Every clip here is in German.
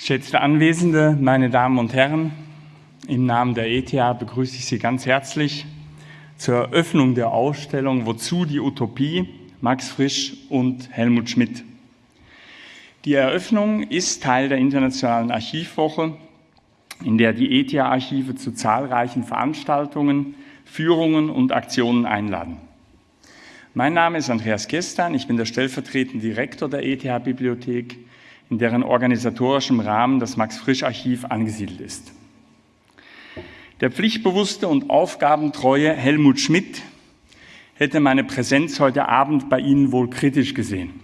Geschätzte Anwesende, meine Damen und Herren, im Namen der ETH begrüße ich Sie ganz herzlich zur Eröffnung der Ausstellung Wozu die Utopie? Max Frisch und Helmut Schmidt. Die Eröffnung ist Teil der Internationalen Archivwoche, in der die ETH-Archive zu zahlreichen Veranstaltungen, Führungen und Aktionen einladen. Mein Name ist Andreas Gestan, ich bin der stellvertretende Direktor der ETH-Bibliothek in deren organisatorischem Rahmen das Max-Frisch-Archiv angesiedelt ist. Der pflichtbewusste und aufgabentreue Helmut Schmidt hätte meine Präsenz heute Abend bei Ihnen wohl kritisch gesehen.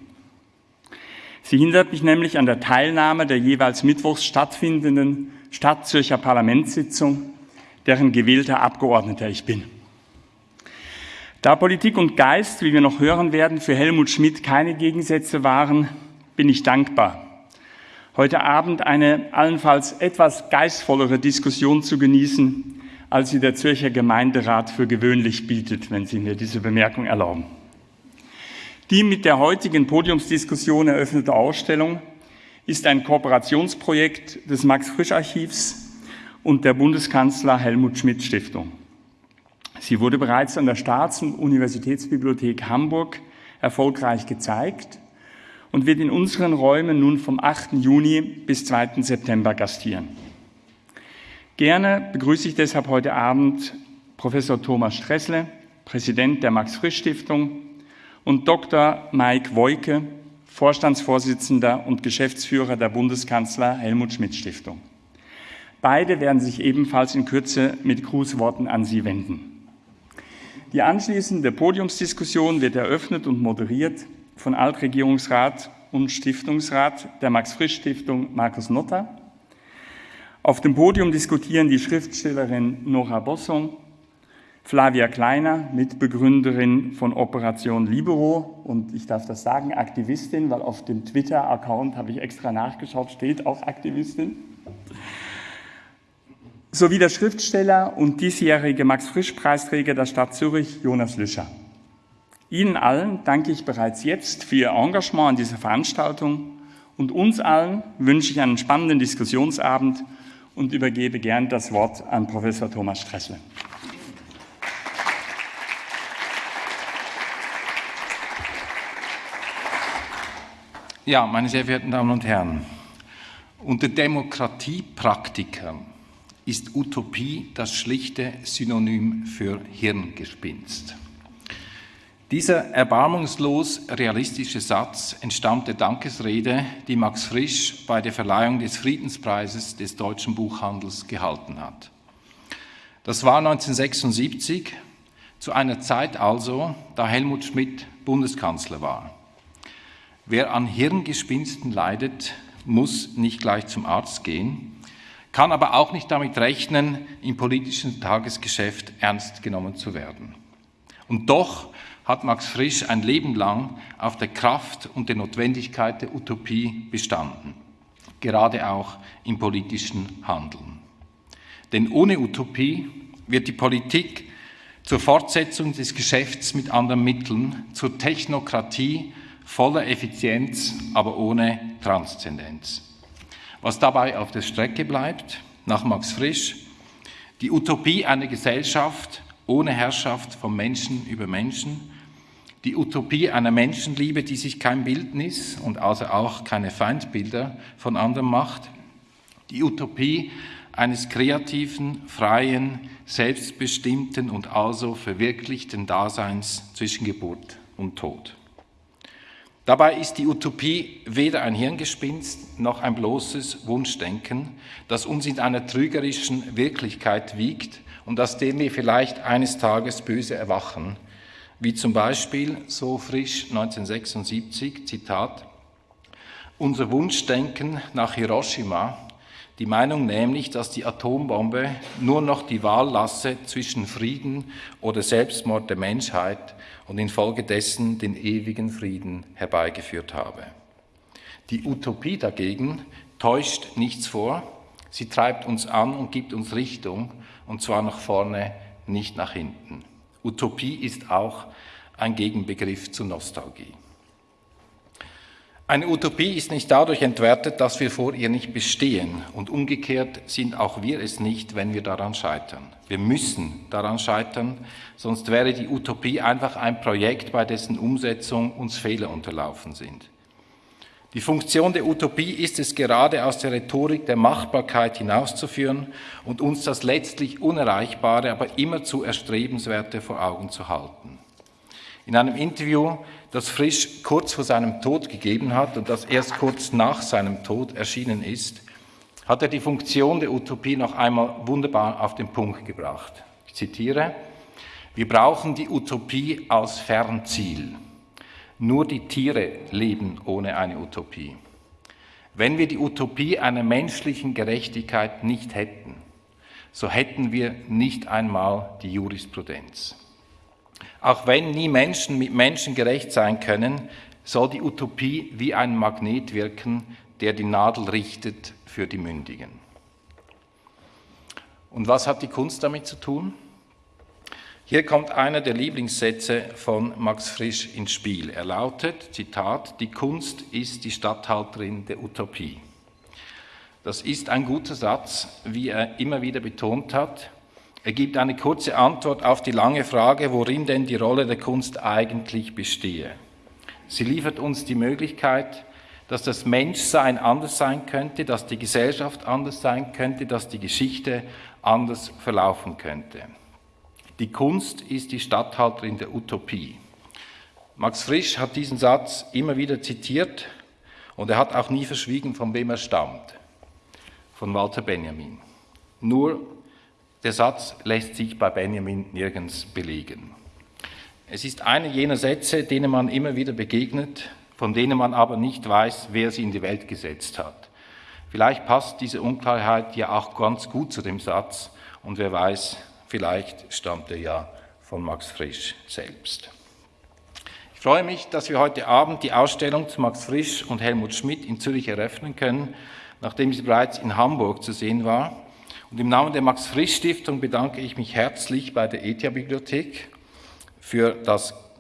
Sie hindert mich nämlich an der Teilnahme der jeweils mittwochs stattfindenden Stadtzürcher Parlamentssitzung, deren gewählter Abgeordneter ich bin. Da Politik und Geist, wie wir noch hören werden, für Helmut Schmidt keine Gegensätze waren, bin ich dankbar, heute Abend eine allenfalls etwas geistvollere Diskussion zu genießen, als sie der Zürcher Gemeinderat für gewöhnlich bietet, wenn Sie mir diese Bemerkung erlauben. Die mit der heutigen Podiumsdiskussion eröffnete Ausstellung ist ein Kooperationsprojekt des Max-Frisch-Archivs und der Bundeskanzler Helmut Schmidt Stiftung. Sie wurde bereits an der Staats- und Universitätsbibliothek Hamburg erfolgreich gezeigt und wird in unseren Räumen nun vom 8. Juni bis 2. September gastieren. Gerne begrüße ich deshalb heute Abend Professor Thomas Stressle, Präsident der Max-Frisch-Stiftung und Dr. Mike Woike, Vorstandsvorsitzender und Geschäftsführer der Bundeskanzler Helmut Schmidt Stiftung. Beide werden sich ebenfalls in Kürze mit Grußworten an Sie wenden. Die anschließende Podiumsdiskussion wird eröffnet und moderiert von Altregierungsrat und Stiftungsrat der Max-Frisch-Stiftung Markus Notter. Auf dem Podium diskutieren die Schriftstellerin Nora Bossong, Flavia Kleiner, Mitbegründerin von Operation Libero und ich darf das sagen, Aktivistin, weil auf dem Twitter-Account habe ich extra nachgeschaut, steht auch Aktivistin. Sowie der Schriftsteller und diesjährige Max-Frisch-Preisträger der Stadt Zürich, Jonas Lüscher. Ihnen allen danke ich bereits jetzt für Ihr Engagement an dieser Veranstaltung und uns allen wünsche ich einen spannenden Diskussionsabend und übergebe gern das Wort an Professor Thomas Stressle. Ja, meine sehr verehrten Damen und Herren, unter Demokratiepraktikern ist Utopie das schlichte Synonym für Hirngespinst. Dieser erbarmungslos realistische Satz entstammt der Dankesrede, die Max Frisch bei der Verleihung des Friedenspreises des deutschen Buchhandels gehalten hat. Das war 1976, zu einer Zeit also, da Helmut Schmidt Bundeskanzler war. Wer an Hirngespinsten leidet, muss nicht gleich zum Arzt gehen, kann aber auch nicht damit rechnen, im politischen Tagesgeschäft ernst genommen zu werden. Und doch hat Max Frisch ein Leben lang auf der Kraft und der Notwendigkeit der Utopie bestanden, gerade auch im politischen Handeln. Denn ohne Utopie wird die Politik zur Fortsetzung des Geschäfts mit anderen Mitteln, zur Technokratie voller Effizienz, aber ohne Transzendenz. Was dabei auf der Strecke bleibt, nach Max Frisch, die Utopie einer Gesellschaft ohne Herrschaft von Menschen über Menschen, die Utopie einer Menschenliebe, die sich kein Bildnis und also auch keine Feindbilder von anderen macht, die Utopie eines kreativen, freien, selbstbestimmten und also verwirklichten Daseins zwischen Geburt und Tod. Dabei ist die Utopie weder ein Hirngespinst noch ein bloßes Wunschdenken, das uns in einer trügerischen Wirklichkeit wiegt und aus dem wir vielleicht eines Tages böse erwachen, wie zum Beispiel so frisch 1976, Zitat, unser Wunschdenken nach Hiroshima, die Meinung nämlich, dass die Atombombe nur noch die Wahl lasse zwischen Frieden oder Selbstmord der Menschheit und infolgedessen den ewigen Frieden herbeigeführt habe. Die Utopie dagegen täuscht nichts vor, sie treibt uns an und gibt uns Richtung, und zwar nach vorne, nicht nach hinten. Utopie ist auch ein Gegenbegriff zur Nostalgie. Eine Utopie ist nicht dadurch entwertet, dass wir vor ihr nicht bestehen. Und umgekehrt sind auch wir es nicht, wenn wir daran scheitern. Wir müssen daran scheitern, sonst wäre die Utopie einfach ein Projekt, bei dessen Umsetzung uns Fehler unterlaufen sind. Die Funktion der Utopie ist es gerade aus der Rhetorik der Machbarkeit hinauszuführen und uns das letztlich Unerreichbare, aber immer zu Erstrebenswerte vor Augen zu halten. In einem Interview das Frisch kurz vor seinem Tod gegeben hat und das erst kurz nach seinem Tod erschienen ist, hat er die Funktion der Utopie noch einmal wunderbar auf den Punkt gebracht. Ich zitiere, wir brauchen die Utopie als Fernziel. Nur die Tiere leben ohne eine Utopie. Wenn wir die Utopie einer menschlichen Gerechtigkeit nicht hätten, so hätten wir nicht einmal die Jurisprudenz. Auch wenn nie Menschen mit Menschen gerecht sein können, soll die Utopie wie ein Magnet wirken, der die Nadel richtet für die Mündigen. Und was hat die Kunst damit zu tun? Hier kommt einer der Lieblingssätze von Max Frisch ins Spiel. Er lautet, Zitat, die Kunst ist die Statthalterin der Utopie. Das ist ein guter Satz, wie er immer wieder betont hat. Er gibt eine kurze Antwort auf die lange Frage, worin denn die Rolle der Kunst eigentlich bestehe. Sie liefert uns die Möglichkeit, dass das Menschsein anders sein könnte, dass die Gesellschaft anders sein könnte, dass die Geschichte anders verlaufen könnte. Die Kunst ist die Statthalterin der Utopie. Max Frisch hat diesen Satz immer wieder zitiert und er hat auch nie verschwiegen, von wem er stammt. Von Walter Benjamin. Nur der Satz lässt sich bei Benjamin nirgends belegen. Es ist einer jener Sätze, denen man immer wieder begegnet, von denen man aber nicht weiß, wer sie in die Welt gesetzt hat. Vielleicht passt diese Unklarheit ja auch ganz gut zu dem Satz und wer weiß, vielleicht stammt er ja von Max Frisch selbst. Ich freue mich, dass wir heute Abend die Ausstellung zu Max Frisch und Helmut Schmidt in Zürich eröffnen können, nachdem sie bereits in Hamburg zu sehen war. Und im Namen der Max-Frisch-Stiftung bedanke ich mich herzlich bei der ETHA-Bibliothek für,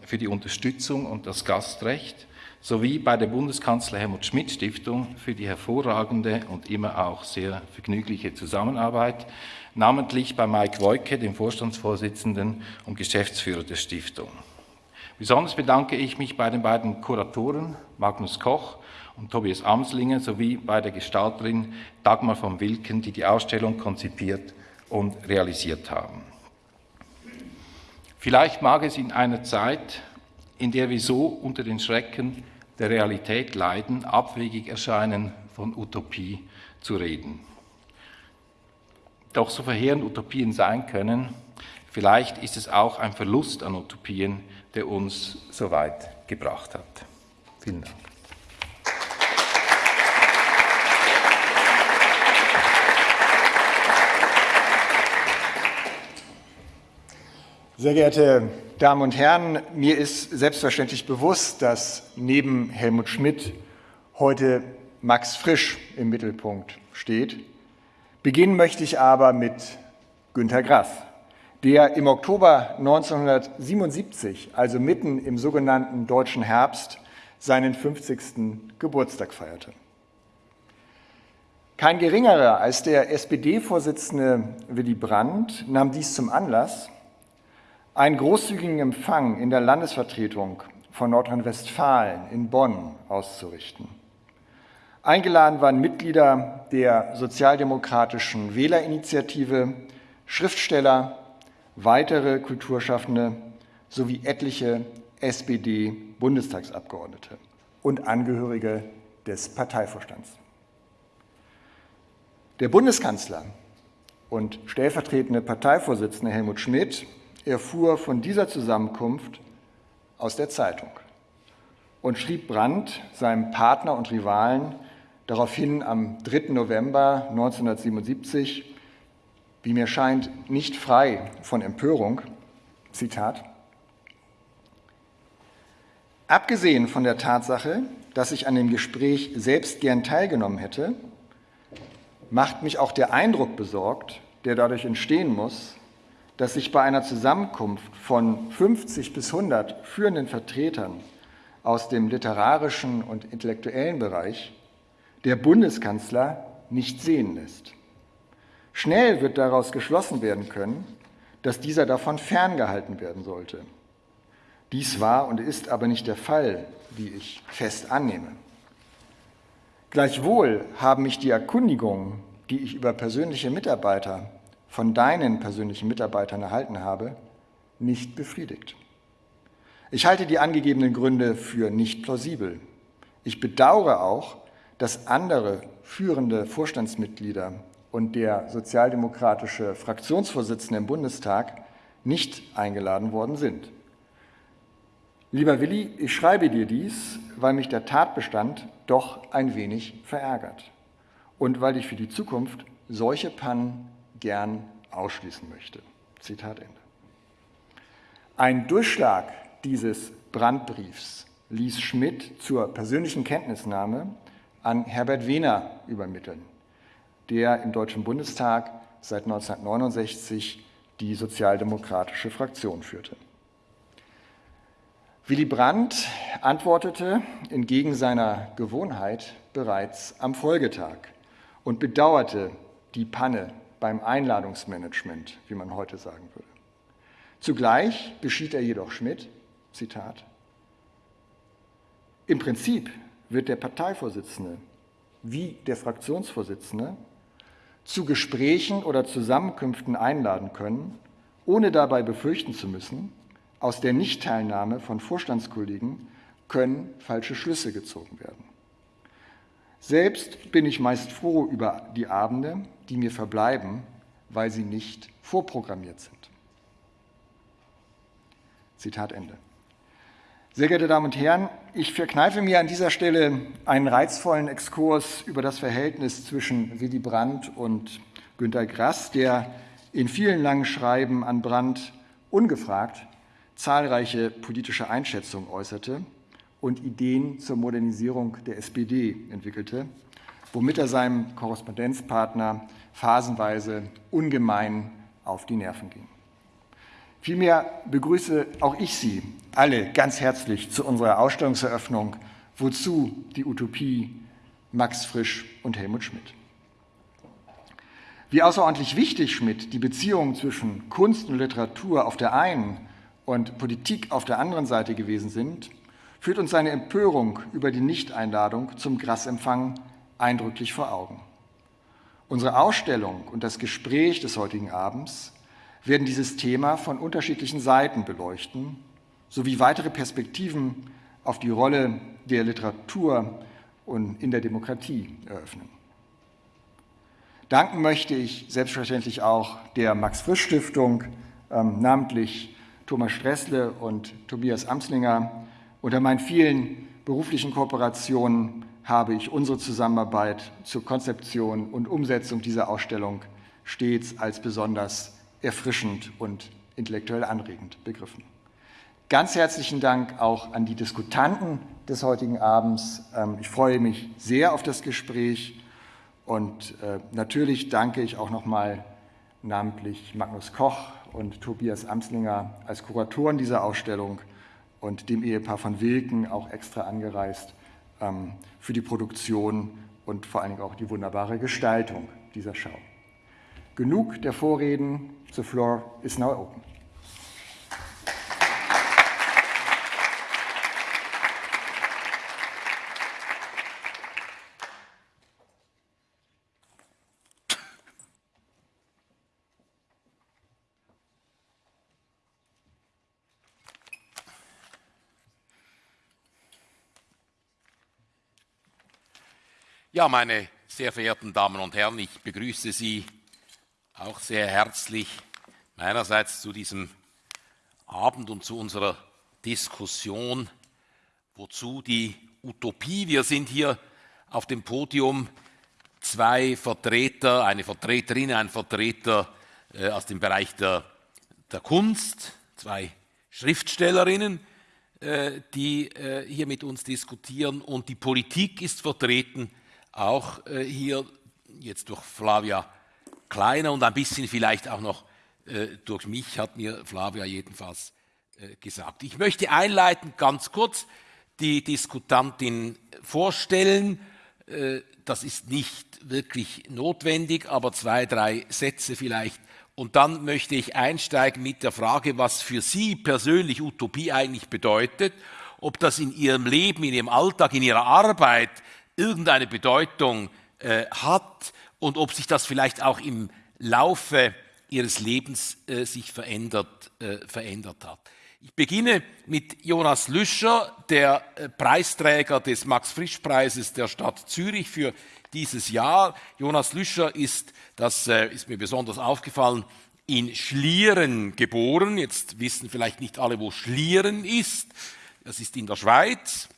für die Unterstützung und das Gastrecht sowie bei der Bundeskanzler Helmut Schmidt Stiftung für die hervorragende und immer auch sehr vergnügliche Zusammenarbeit, namentlich bei Mike Woike, dem Vorstandsvorsitzenden und Geschäftsführer der Stiftung. Besonders bedanke ich mich bei den beiden Kuratoren, Magnus Koch und Tobias Amslinger sowie bei der Gestalterin Dagmar von Wilken, die die Ausstellung konzipiert und realisiert haben. Vielleicht mag es in einer Zeit, in der wir so unter den Schrecken der Realität leiden, abwegig erscheinen, von Utopie zu reden. Doch so verheerend Utopien sein können, vielleicht ist es auch ein Verlust an Utopien, der uns so weit gebracht hat. Vielen Dank. Sehr geehrte Damen und Herren, mir ist selbstverständlich bewusst, dass neben Helmut Schmidt heute Max Frisch im Mittelpunkt steht. Beginnen möchte ich aber mit Günter Grass, der im Oktober 1977, also mitten im sogenannten Deutschen Herbst, seinen 50. Geburtstag feierte. Kein geringerer als der SPD-Vorsitzende Willy Brandt nahm dies zum Anlass, einen großzügigen Empfang in der Landesvertretung von Nordrhein-Westfalen in Bonn auszurichten. Eingeladen waren Mitglieder der sozialdemokratischen Wählerinitiative, Schriftsteller, weitere Kulturschaffende sowie etliche SPD-Bundestagsabgeordnete und Angehörige des Parteivorstands. Der Bundeskanzler und stellvertretende Parteivorsitzende Helmut Schmidt erfuhr von dieser Zusammenkunft aus der Zeitung und schrieb Brandt, seinem Partner und Rivalen, daraufhin am 3. November 1977, wie mir scheint, nicht frei von Empörung, Zitat, Abgesehen von der Tatsache, dass ich an dem Gespräch selbst gern teilgenommen hätte, macht mich auch der Eindruck besorgt, der dadurch entstehen muss, dass sich bei einer Zusammenkunft von 50 bis 100 führenden Vertretern aus dem literarischen und intellektuellen Bereich der Bundeskanzler nicht sehen lässt. Schnell wird daraus geschlossen werden können, dass dieser davon ferngehalten werden sollte. Dies war und ist aber nicht der Fall, wie ich fest annehme. Gleichwohl haben mich die Erkundigungen, die ich über persönliche Mitarbeiter von deinen persönlichen Mitarbeitern erhalten habe, nicht befriedigt. Ich halte die angegebenen Gründe für nicht plausibel. Ich bedauere auch, dass andere führende Vorstandsmitglieder und der sozialdemokratische Fraktionsvorsitzende im Bundestag nicht eingeladen worden sind. Lieber Willi, ich schreibe dir dies, weil mich der Tatbestand doch ein wenig verärgert und weil ich für die Zukunft solche Pannen gern ausschließen möchte. Zitat Ende. Ein Durchschlag dieses Brandbriefs ließ Schmidt zur persönlichen Kenntnisnahme an Herbert Wehner übermitteln, der im Deutschen Bundestag seit 1969 die sozialdemokratische Fraktion führte. Willy Brandt antwortete entgegen seiner Gewohnheit bereits am Folgetag und bedauerte die Panne beim Einladungsmanagement, wie man heute sagen würde. Zugleich beschied er jedoch Schmidt, Zitat, im Prinzip wird der Parteivorsitzende wie der Fraktionsvorsitzende zu Gesprächen oder Zusammenkünften einladen können, ohne dabei befürchten zu müssen, aus der Nichtteilnahme von Vorstandskollegen können falsche Schlüsse gezogen werden. Selbst bin ich meist froh über die Abende, die mir verbleiben, weil sie nicht vorprogrammiert sind. Zitat Ende. Sehr geehrte Damen und Herren, ich verkneife mir an dieser Stelle einen reizvollen Exkurs über das Verhältnis zwischen Willy Brandt und Günter Grass, der in vielen langen Schreiben an Brandt ungefragt zahlreiche politische Einschätzungen äußerte und Ideen zur Modernisierung der SPD entwickelte, womit er seinem Korrespondenzpartner phasenweise ungemein auf die Nerven ging. Vielmehr begrüße auch ich Sie alle ganz herzlich zu unserer Ausstellungseröffnung Wozu die Utopie Max Frisch und Helmut Schmidt. Wie außerordentlich wichtig Schmidt die Beziehungen zwischen Kunst und Literatur auf der einen und Politik auf der anderen Seite gewesen sind, führt uns seine Empörung über die Nichteinladung zum Grassempfang eindrücklich vor Augen. Unsere Ausstellung und das Gespräch des heutigen Abends werden dieses Thema von unterschiedlichen Seiten beleuchten, sowie weitere Perspektiven auf die Rolle der Literatur und in der Demokratie eröffnen. Danken möchte ich selbstverständlich auch der Max-Frisch-Stiftung, ähm, namentlich Thomas Stressle und Tobias Amslinger. Unter meinen vielen beruflichen Kooperationen habe ich unsere Zusammenarbeit zur Konzeption und Umsetzung dieser Ausstellung stets als besonders erfrischend und intellektuell anregend begriffen. Ganz herzlichen Dank auch an die Diskutanten des heutigen Abends. Ähm, ich freue mich sehr auf das Gespräch und äh, natürlich danke ich auch nochmal namentlich Magnus Koch und Tobias Amslinger als Kuratoren dieser Ausstellung und dem Ehepaar von Wilken auch extra angereist für die Produktion und vor allen Dingen auch die wunderbare Gestaltung dieser Schau. Genug der Vorreden. The floor is now open. Ja, meine sehr verehrten Damen und Herren, ich begrüße Sie auch sehr herzlich meinerseits zu diesem Abend und zu unserer Diskussion, wozu die Utopie. Wir sind hier auf dem Podium zwei Vertreter, eine Vertreterin, ein Vertreter äh, aus dem Bereich der, der Kunst, zwei Schriftstellerinnen, äh, die äh, hier mit uns diskutieren und die Politik ist vertreten, auch äh, hier jetzt durch Flavia kleiner und ein bisschen vielleicht auch noch äh, durch mich, hat mir Flavia jedenfalls äh, gesagt. Ich möchte einleiten ganz kurz die Diskutantin vorstellen. Äh, das ist nicht wirklich notwendig, aber zwei, drei Sätze vielleicht. Und dann möchte ich einsteigen mit der Frage, was für Sie persönlich Utopie eigentlich bedeutet, ob das in Ihrem Leben, in Ihrem Alltag, in Ihrer Arbeit irgendeine Bedeutung äh, hat und ob sich das vielleicht auch im Laufe Ihres Lebens äh, sich verändert, äh, verändert hat. Ich beginne mit Jonas Lüscher, der äh, Preisträger des Max-Frisch-Preises der Stadt Zürich für dieses Jahr. Jonas Lüscher ist, das äh, ist mir besonders aufgefallen, in Schlieren geboren. Jetzt wissen vielleicht nicht alle, wo Schlieren ist. Das ist in der Schweiz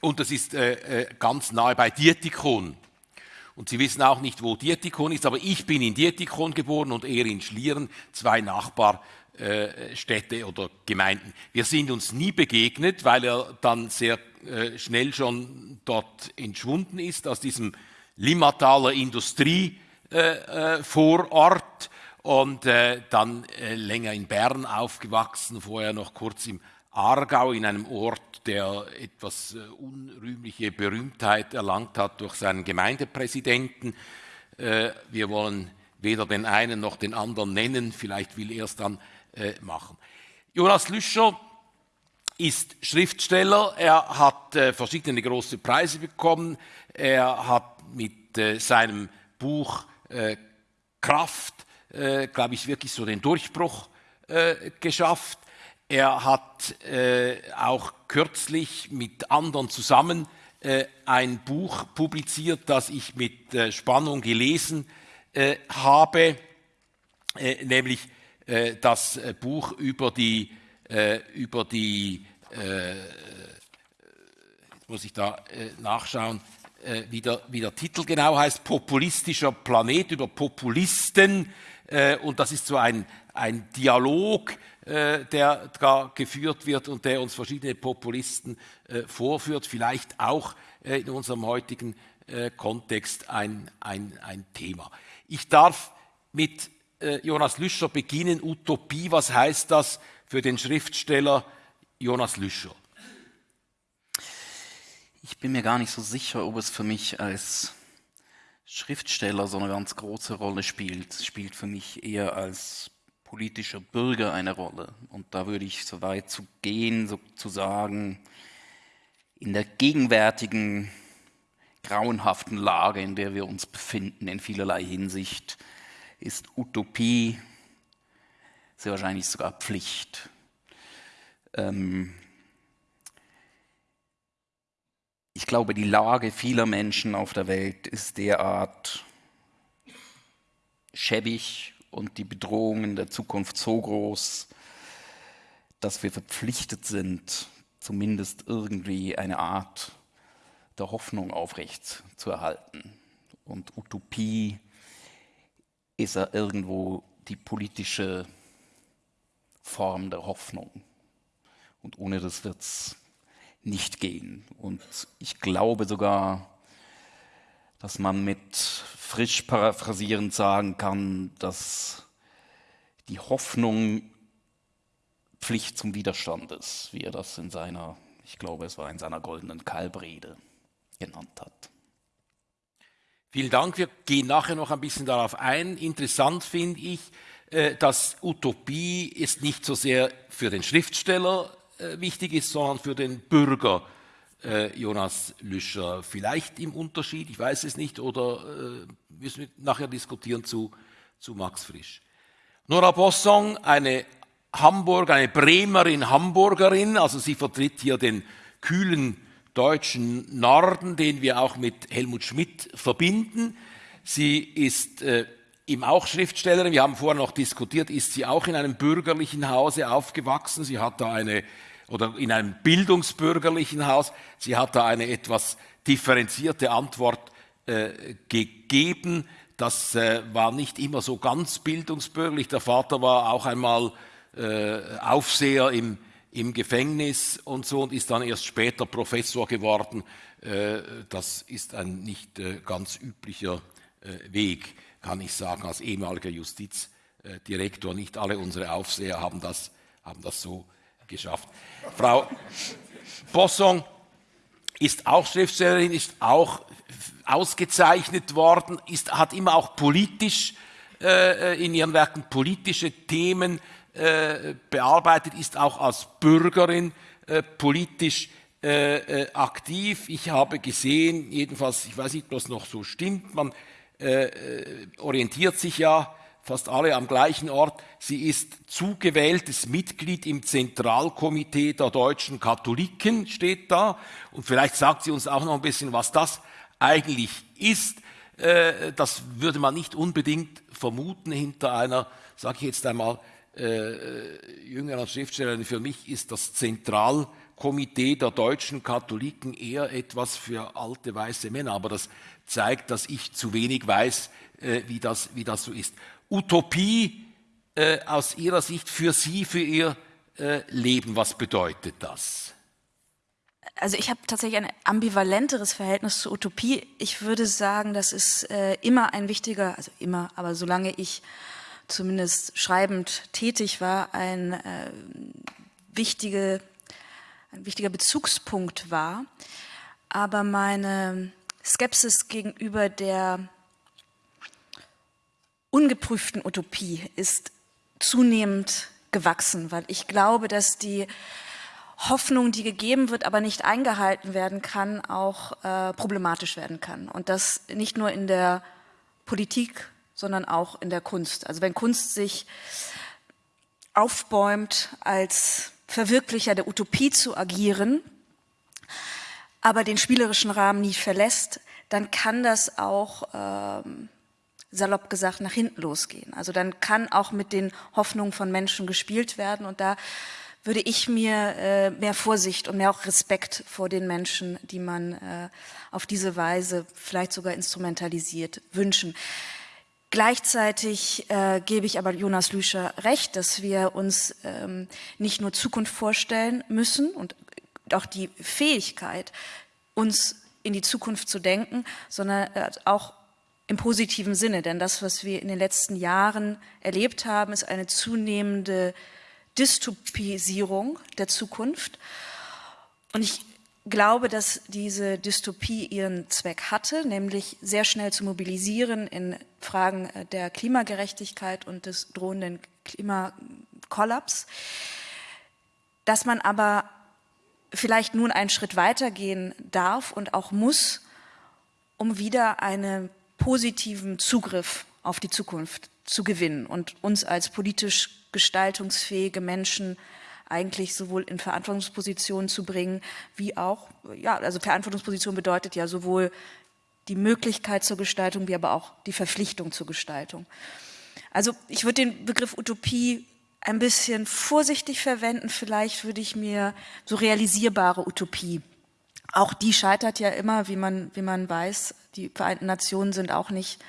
und das ist äh, ganz nahe bei Dietikon. Und Sie wissen auch nicht, wo Dietikon ist, aber ich bin in Dietikon geboren und er in Schlieren, zwei Nachbar äh, oder Gemeinden. Wir sind uns nie begegnet, weil er dann sehr äh, schnell schon dort entschwunden ist aus diesem Limmataler Industrievorort äh, und dann länger in Bern aufgewachsen, vorher noch kurz im Aargau in einem Ort, der etwas unrühmliche Berühmtheit erlangt hat durch seinen Gemeindepräsidenten. Wir wollen weder den einen noch den anderen nennen, vielleicht will er es dann äh, machen. Jonas Lüscher ist Schriftsteller, er hat äh, verschiedene große Preise bekommen, er hat mit äh, seinem Buch äh, Kraft, äh, glaube ich, wirklich so den Durchbruch äh, geschafft. Er hat auch kürzlich mit anderen zusammen ein Buch publiziert, das ich mit Spannung gelesen habe, nämlich äh, das äh, Buch über die, äh, über die muss ich da nachschauen, wie der, wie der Titel genau heißt, Populistischer Planet über Populisten. Und das ist so ein, ein Dialog, der da geführt wird und der uns verschiedene Populisten vorführt, vielleicht auch in unserem heutigen Kontext ein, ein, ein Thema. Ich darf mit äh, Jonas Lüscher beginnen. Utopie, was heißt das für den Schriftsteller Jonas Lüscher? Ich bin mir gar nicht so sicher, ob es für mich als Schriftsteller so eine ganz große Rolle spielt. Es spielt für mich eher als politischer Bürger eine Rolle. Und da würde ich so weit zu gehen, so zu sagen, in der gegenwärtigen grauenhaften Lage, in der wir uns befinden, in vielerlei Hinsicht, ist Utopie sehr wahrscheinlich sogar Pflicht. Ähm ich glaube, die Lage vieler Menschen auf der Welt ist derart schäbig und die Bedrohungen der Zukunft so groß, dass wir verpflichtet sind, zumindest irgendwie eine Art der Hoffnung aufrecht zu erhalten. Und Utopie ist er irgendwo die politische Form der Hoffnung. Und ohne das wird es nicht gehen. Und ich glaube sogar, dass man mit frisch paraphrasierend sagen kann, dass die Hoffnung Pflicht zum Widerstand ist, wie er das in seiner, ich glaube, es war in seiner goldenen Kalbrede genannt hat. Vielen Dank. Wir gehen nachher noch ein bisschen darauf ein. Interessant finde ich, äh, dass Utopie ist nicht so sehr für den Schriftsteller äh, wichtig ist, sondern für den Bürger Jonas Lüscher. Vielleicht im Unterschied, ich weiß es nicht, oder müssen wir nachher diskutieren zu, zu Max Frisch. Nora Bossong, eine Hamburg, eine Bremerin, Hamburgerin, also sie vertritt hier den kühlen deutschen Norden, den wir auch mit Helmut Schmidt verbinden. Sie ist äh, ihm auch Schriftstellerin. Wir haben vorher noch diskutiert, ist sie auch in einem bürgerlichen Hause aufgewachsen. Sie hat da eine, oder in einem bildungsbürgerlichen Haus. Sie hat da eine etwas differenzierte Antwort äh, gegeben. Das äh, war nicht immer so ganz bildungsbürgerlich. Der Vater war auch einmal äh, Aufseher im im Gefängnis und so und ist dann erst später Professor geworden. Äh, das ist ein nicht äh, ganz üblicher äh, Weg, kann ich sagen, als ehemaliger Justizdirektor. Nicht alle unsere Aufseher haben das, haben das so geschafft. Frau, Bosson ist auch Schriftstellerin, ist auch ausgezeichnet worden, ist, hat immer auch politisch äh, in ihren Werken politische Themen äh, bearbeitet, ist auch als Bürgerin äh, politisch äh, äh, aktiv. Ich habe gesehen, jedenfalls, ich weiß nicht, ob das noch so stimmt, man äh, orientiert sich ja fast alle am gleichen Ort. Sie ist zugewähltes Mitglied im Zentralkomitee der deutschen Katholiken, steht da. Und vielleicht sagt sie uns auch noch ein bisschen, was das eigentlich ist. Äh, das würde man nicht unbedingt vermuten hinter einer, sage ich jetzt einmal, äh, jüngeren Schriftstellerin. Für mich ist das Zentralkomitee der deutschen Katholiken eher etwas für alte weiße Männer. Aber das zeigt, dass ich zu wenig weiß, äh, wie, das, wie das so ist. Utopie äh, aus Ihrer Sicht für Sie, für Ihr äh, Leben, was bedeutet das? Also ich habe tatsächlich ein ambivalenteres Verhältnis zur Utopie. Ich würde sagen, das ist äh, immer ein wichtiger, also immer, aber solange ich zumindest schreibend tätig war, ein, äh, wichtige, ein wichtiger Bezugspunkt war. Aber meine Skepsis gegenüber der ungeprüften Utopie ist zunehmend gewachsen, weil ich glaube, dass die Hoffnung, die gegeben wird, aber nicht eingehalten werden kann, auch äh, problematisch werden kann. Und das nicht nur in der Politik, sondern auch in der Kunst. Also wenn Kunst sich aufbäumt, als Verwirklicher der Utopie zu agieren, aber den spielerischen Rahmen nie verlässt, dann kann das auch ähm, salopp gesagt nach hinten losgehen. Also dann kann auch mit den Hoffnungen von Menschen gespielt werden und da würde ich mir äh, mehr Vorsicht und mehr auch Respekt vor den Menschen, die man äh, auf diese Weise vielleicht sogar instrumentalisiert, wünschen. Gleichzeitig äh, gebe ich aber Jonas Lüscher recht, dass wir uns ähm, nicht nur Zukunft vorstellen müssen und auch die Fähigkeit, uns in die Zukunft zu denken, sondern äh, auch im positiven Sinne. Denn das, was wir in den letzten Jahren erlebt haben, ist eine zunehmende Dystopisierung der Zukunft. Und ich glaube, dass diese Dystopie ihren Zweck hatte, nämlich sehr schnell zu mobilisieren in Fragen der Klimagerechtigkeit und des drohenden Klimakollaps. Dass man aber vielleicht nun einen Schritt weitergehen darf und auch muss, um wieder einen positiven Zugriff auf die Zukunft zu gewinnen und uns als politisch gestaltungsfähige Menschen eigentlich sowohl in Verantwortungspositionen zu bringen, wie auch, ja, also Verantwortungsposition bedeutet ja sowohl die Möglichkeit zur Gestaltung, wie aber auch die Verpflichtung zur Gestaltung. Also ich würde den Begriff Utopie ein bisschen vorsichtig verwenden. Vielleicht würde ich mir so realisierbare Utopie. Auch die scheitert ja immer, wie man, wie man weiß. Die Vereinten Nationen sind auch nicht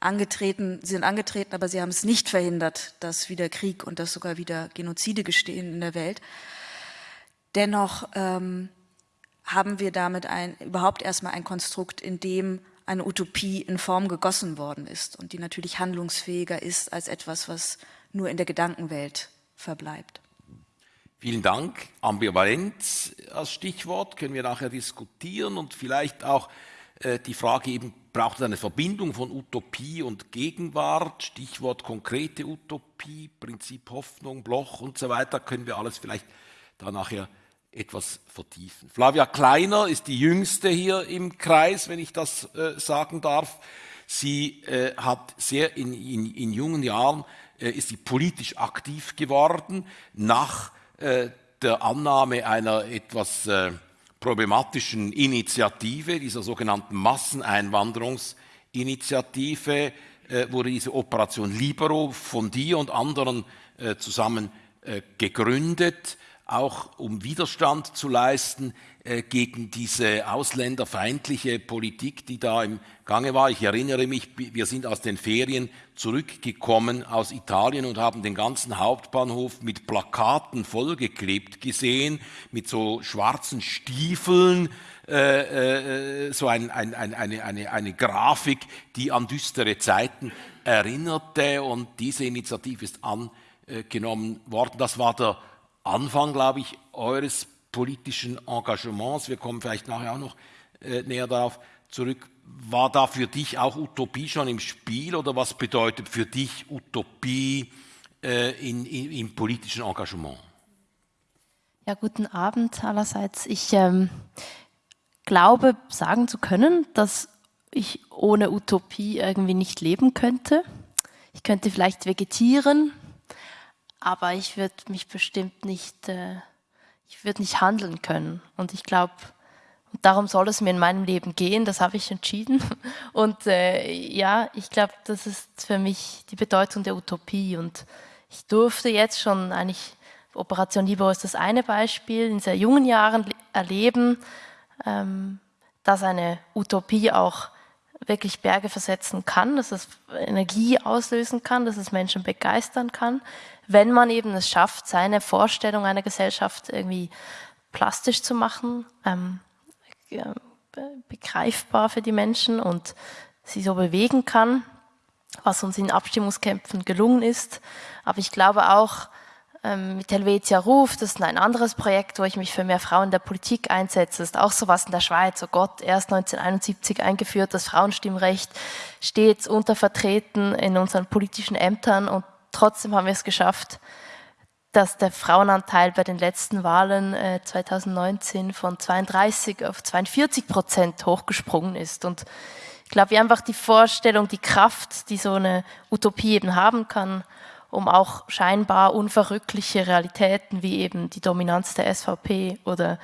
angetreten, sie sind angetreten, aber sie haben es nicht verhindert, dass wieder Krieg und dass sogar wieder Genozide gestehen in der Welt. Dennoch ähm, haben wir damit ein, überhaupt erstmal ein Konstrukt, in dem eine Utopie in Form gegossen worden ist und die natürlich handlungsfähiger ist als etwas, was nur in der Gedankenwelt verbleibt. Vielen Dank. Ambivalenz als Stichwort können wir nachher diskutieren und vielleicht auch äh, die Frage eben, braucht es eine Verbindung von Utopie und Gegenwart, Stichwort konkrete Utopie, Prinzip Hoffnung, Bloch und so weiter, können wir alles vielleicht da nachher etwas vertiefen. Flavia Kleiner ist die jüngste hier im Kreis, wenn ich das äh, sagen darf. Sie äh, hat sehr in, in, in jungen Jahren, äh, ist sie politisch aktiv geworden, nach äh, der Annahme einer etwas äh, problematischen Initiative, dieser sogenannten Masseneinwanderungsinitiative, äh, wurde diese Operation Libero von dir und anderen zusammen gegründet, auch um Widerstand zu leisten gegen diese ausländerfeindliche Politik, die da im Gange war. Ich erinnere mich, wir sind aus den Ferien zurückgekommen aus Italien und haben den ganzen Hauptbahnhof mit Plakaten vollgeklebt gesehen, mit so schwarzen Stiefeln, äh, äh, so ein, ein, ein, eine, eine, eine Grafik, die an düstere Zeiten erinnerte. Und diese Initiative ist angenommen worden. Das war der Anfang, glaube ich, eures politischen Engagements, wir kommen vielleicht nachher auch noch äh, näher darauf zurück, war da für dich auch Utopie schon im Spiel oder was bedeutet für dich Utopie äh, in, in, im politischen Engagement? Ja, guten Abend allerseits. Ich ähm, glaube, sagen zu können, dass ich ohne Utopie irgendwie nicht leben könnte. Ich könnte vielleicht vegetieren, aber ich würde mich bestimmt nicht, äh, ich würde nicht handeln können. Und ich glaube, darum soll es mir in meinem Leben gehen, das habe ich entschieden. Und äh, ja, ich glaube, das ist für mich die Bedeutung der Utopie. Und ich durfte jetzt schon eigentlich, Operation Libero ist das eine Beispiel, in sehr jungen Jahren erleben, ähm, dass eine Utopie auch wirklich Berge versetzen kann, dass es Energie auslösen kann, dass es Menschen begeistern kann, wenn man eben es schafft, seine Vorstellung einer Gesellschaft irgendwie plastisch zu machen, ähm, begreifbar für die Menschen und sie so bewegen kann, was uns in Abstimmungskämpfen gelungen ist. Aber ich glaube auch, ähm, mit Helvetia Ruf, das ist ein anderes Projekt, wo ich mich für mehr Frauen in der Politik einsetze. Das ist auch sowas in der Schweiz. Oh Gott, erst 1971 eingeführt, das Frauenstimmrecht stets untervertreten in unseren politischen Ämtern und trotzdem haben wir es geschafft, dass der Frauenanteil bei den letzten Wahlen äh, 2019 von 32 auf 42 Prozent hochgesprungen ist. Und ich glaube, wie einfach die Vorstellung, die Kraft, die so eine Utopie eben haben kann, um auch scheinbar unverrückliche Realitäten wie eben die Dominanz der SVP oder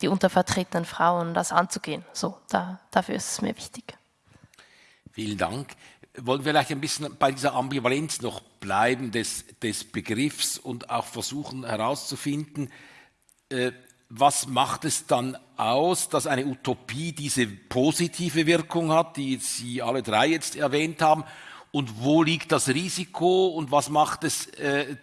die untervertretenen Frauen, das anzugehen. So, da, dafür ist es mir wichtig. Vielen Dank. Wollen wir vielleicht ein bisschen bei dieser Ambivalenz noch bleiben des, des Begriffs und auch versuchen herauszufinden, äh, was macht es dann aus, dass eine Utopie diese positive Wirkung hat, die Sie alle drei jetzt erwähnt haben, und wo liegt das Risiko? Und was macht es, äh,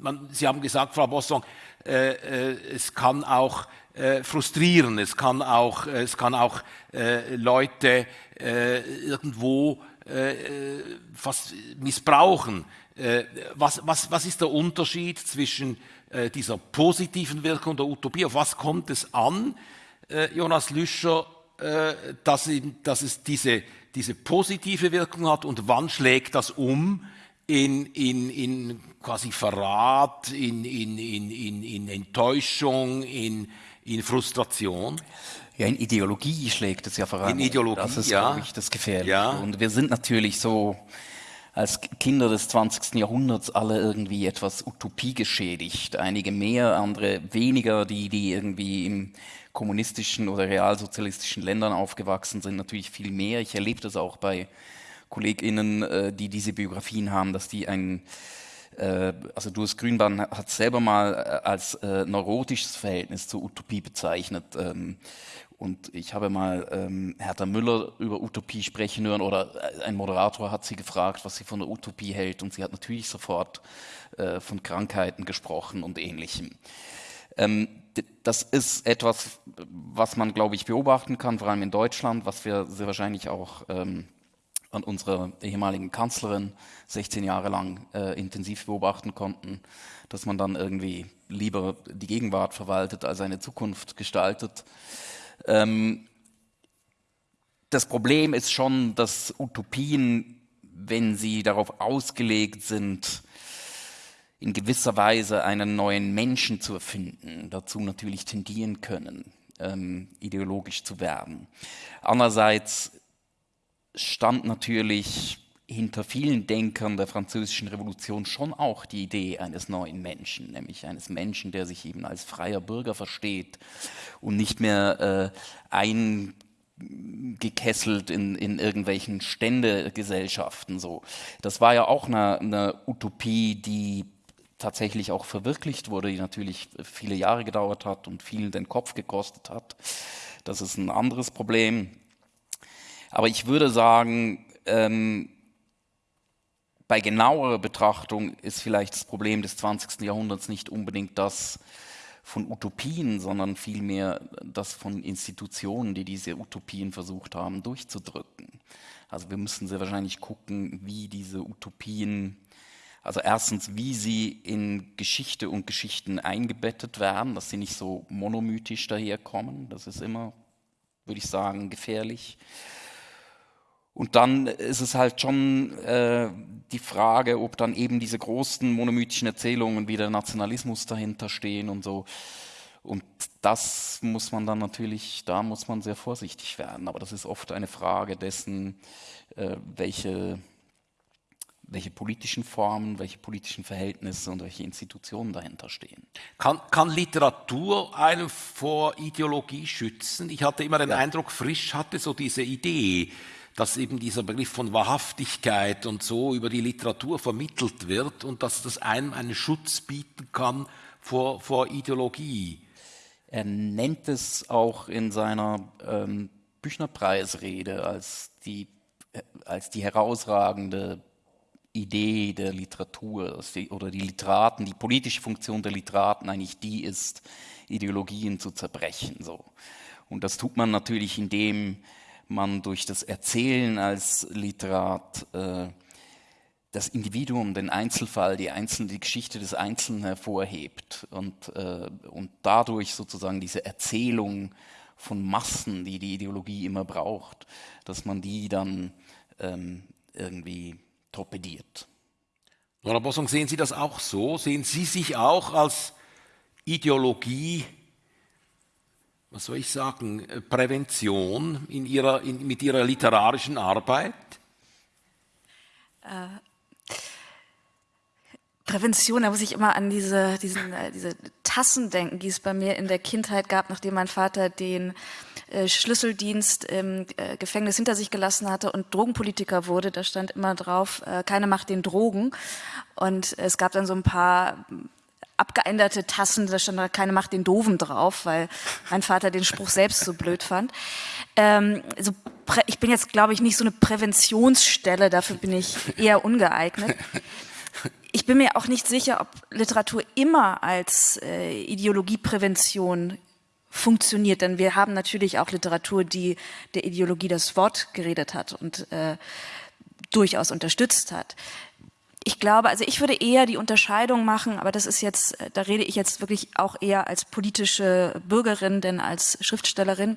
man, Sie haben gesagt, Frau Bossong, äh, äh, es kann auch äh, frustrieren, es kann auch, es kann auch äh, Leute äh, irgendwo fast missbrauchen. was, was, was ist der Unterschied zwischen dieser positiven Wirkung der Utopie? Auf was kommt es an, Jonas Lüscher, dass, dass es diese diese positive Wirkung hat und wann schlägt das um in, in, in quasi Verrat, in, in, in, in, in Enttäuschung, in, in Frustration? Ja, in Ideologie schlägt es ja voran. In Ideologie, Das ist, ja. glaube ich, das Gefährliche. Ja. Und wir sind natürlich so als Kinder des 20. Jahrhunderts alle irgendwie etwas Utopie geschädigt. Einige mehr, andere weniger, die, die irgendwie im kommunistischen oder realsozialistischen Ländern aufgewachsen sind, natürlich viel mehr. Ich erlebe das auch bei KollegInnen, äh, die diese Biografien haben, dass die ein, äh, also Duas Grünbahn hat selber mal äh, als neurotisches Verhältnis zur Utopie bezeichnet. Ähm, und ich habe mal ähm, Hertha Müller über Utopie sprechen hören oder ein Moderator hat sie gefragt, was sie von der Utopie hält und sie hat natürlich sofort äh, von Krankheiten gesprochen und ähnlichem. Ähm, das ist etwas, was man, glaube ich, beobachten kann, vor allem in Deutschland, was wir sehr wahrscheinlich auch ähm, an unserer ehemaligen Kanzlerin 16 Jahre lang äh, intensiv beobachten konnten, dass man dann irgendwie lieber die Gegenwart verwaltet als eine Zukunft gestaltet. Ähm, das Problem ist schon, dass Utopien, wenn sie darauf ausgelegt sind, in gewisser Weise einen neuen Menschen zu erfinden, dazu natürlich tendieren können, ähm, ideologisch zu werden. Andererseits stand natürlich hinter vielen Denkern der französischen Revolution schon auch die Idee eines neuen Menschen, nämlich eines Menschen, der sich eben als freier Bürger versteht und nicht mehr äh, eingekesselt in, in irgendwelchen Ständegesellschaften. So. Das war ja auch eine, eine Utopie, die tatsächlich auch verwirklicht wurde, die natürlich viele Jahre gedauert hat und vielen den Kopf gekostet hat. Das ist ein anderes Problem. Aber ich würde sagen, ähm, bei genauerer Betrachtung ist vielleicht das Problem des 20. Jahrhunderts nicht unbedingt das von Utopien, sondern vielmehr das von Institutionen, die diese Utopien versucht haben durchzudrücken. Also wir müssen sehr wahrscheinlich gucken, wie diese Utopien Also erstens, wie sie in Geschichte und Geschichten eingebettet werden, dass sie nicht so monomythisch daherkommen. Das ist immer, würde ich sagen, gefährlich. Und dann ist es halt schon äh, die Frage, ob dann eben diese großen monomythischen Erzählungen wie der Nationalismus dahinter stehen und so. Und das muss man dann natürlich, da muss man sehr vorsichtig werden. Aber das ist oft eine Frage dessen, äh, welche, welche politischen Formen, welche politischen Verhältnisse und welche Institutionen dahinter stehen. Kann, kann Literatur einen vor Ideologie schützen? Ich hatte immer den ja. Eindruck, Frisch hatte so diese Idee, dass eben dieser Begriff von Wahrhaftigkeit und so über die Literatur vermittelt wird und dass das einem einen Schutz bieten kann vor, vor Ideologie. Er nennt es auch in seiner ähm, Büchnerpreisrede als die, äh, als die herausragende Idee der Literatur oder die Literaten, die politische Funktion der Literaten eigentlich die ist, Ideologien zu zerbrechen. So. Und das tut man natürlich, indem man durch das Erzählen als Literat äh, das Individuum, den Einzelfall, die, Einzelne, die Geschichte des Einzelnen hervorhebt und, äh, und dadurch sozusagen diese Erzählung von Massen, die die Ideologie immer braucht, dass man die dann ähm, irgendwie torpediert. Nora Bossong, sehen Sie das auch so? Sehen Sie sich auch als Ideologie was soll ich sagen, äh, Prävention in ihrer, in, mit Ihrer literarischen Arbeit? Äh, Prävention, da muss ich immer an diese, diesen, äh, diese Tassen denken, die es bei mir in der Kindheit gab, nachdem mein Vater den äh, Schlüsseldienst im äh, Gefängnis hinter sich gelassen hatte und Drogenpolitiker wurde. Da stand immer drauf, keine macht den Drogen. Und es gab dann so ein paar abgeänderte Tassen, da stand da keine Macht den Doofen drauf, weil mein Vater den Spruch selbst so blöd fand. Ähm, also ich bin jetzt, glaube ich, nicht so eine Präventionsstelle, dafür bin ich eher ungeeignet. Ich bin mir auch nicht sicher, ob Literatur immer als äh, Ideologieprävention funktioniert, denn wir haben natürlich auch Literatur, die der Ideologie das Wort geredet hat und äh, durchaus unterstützt hat ich glaube, also ich würde eher die Unterscheidung machen, aber das ist jetzt, äh, da rede ich jetzt wirklich auch eher als politische Bürgerin, denn als Schriftstellerin,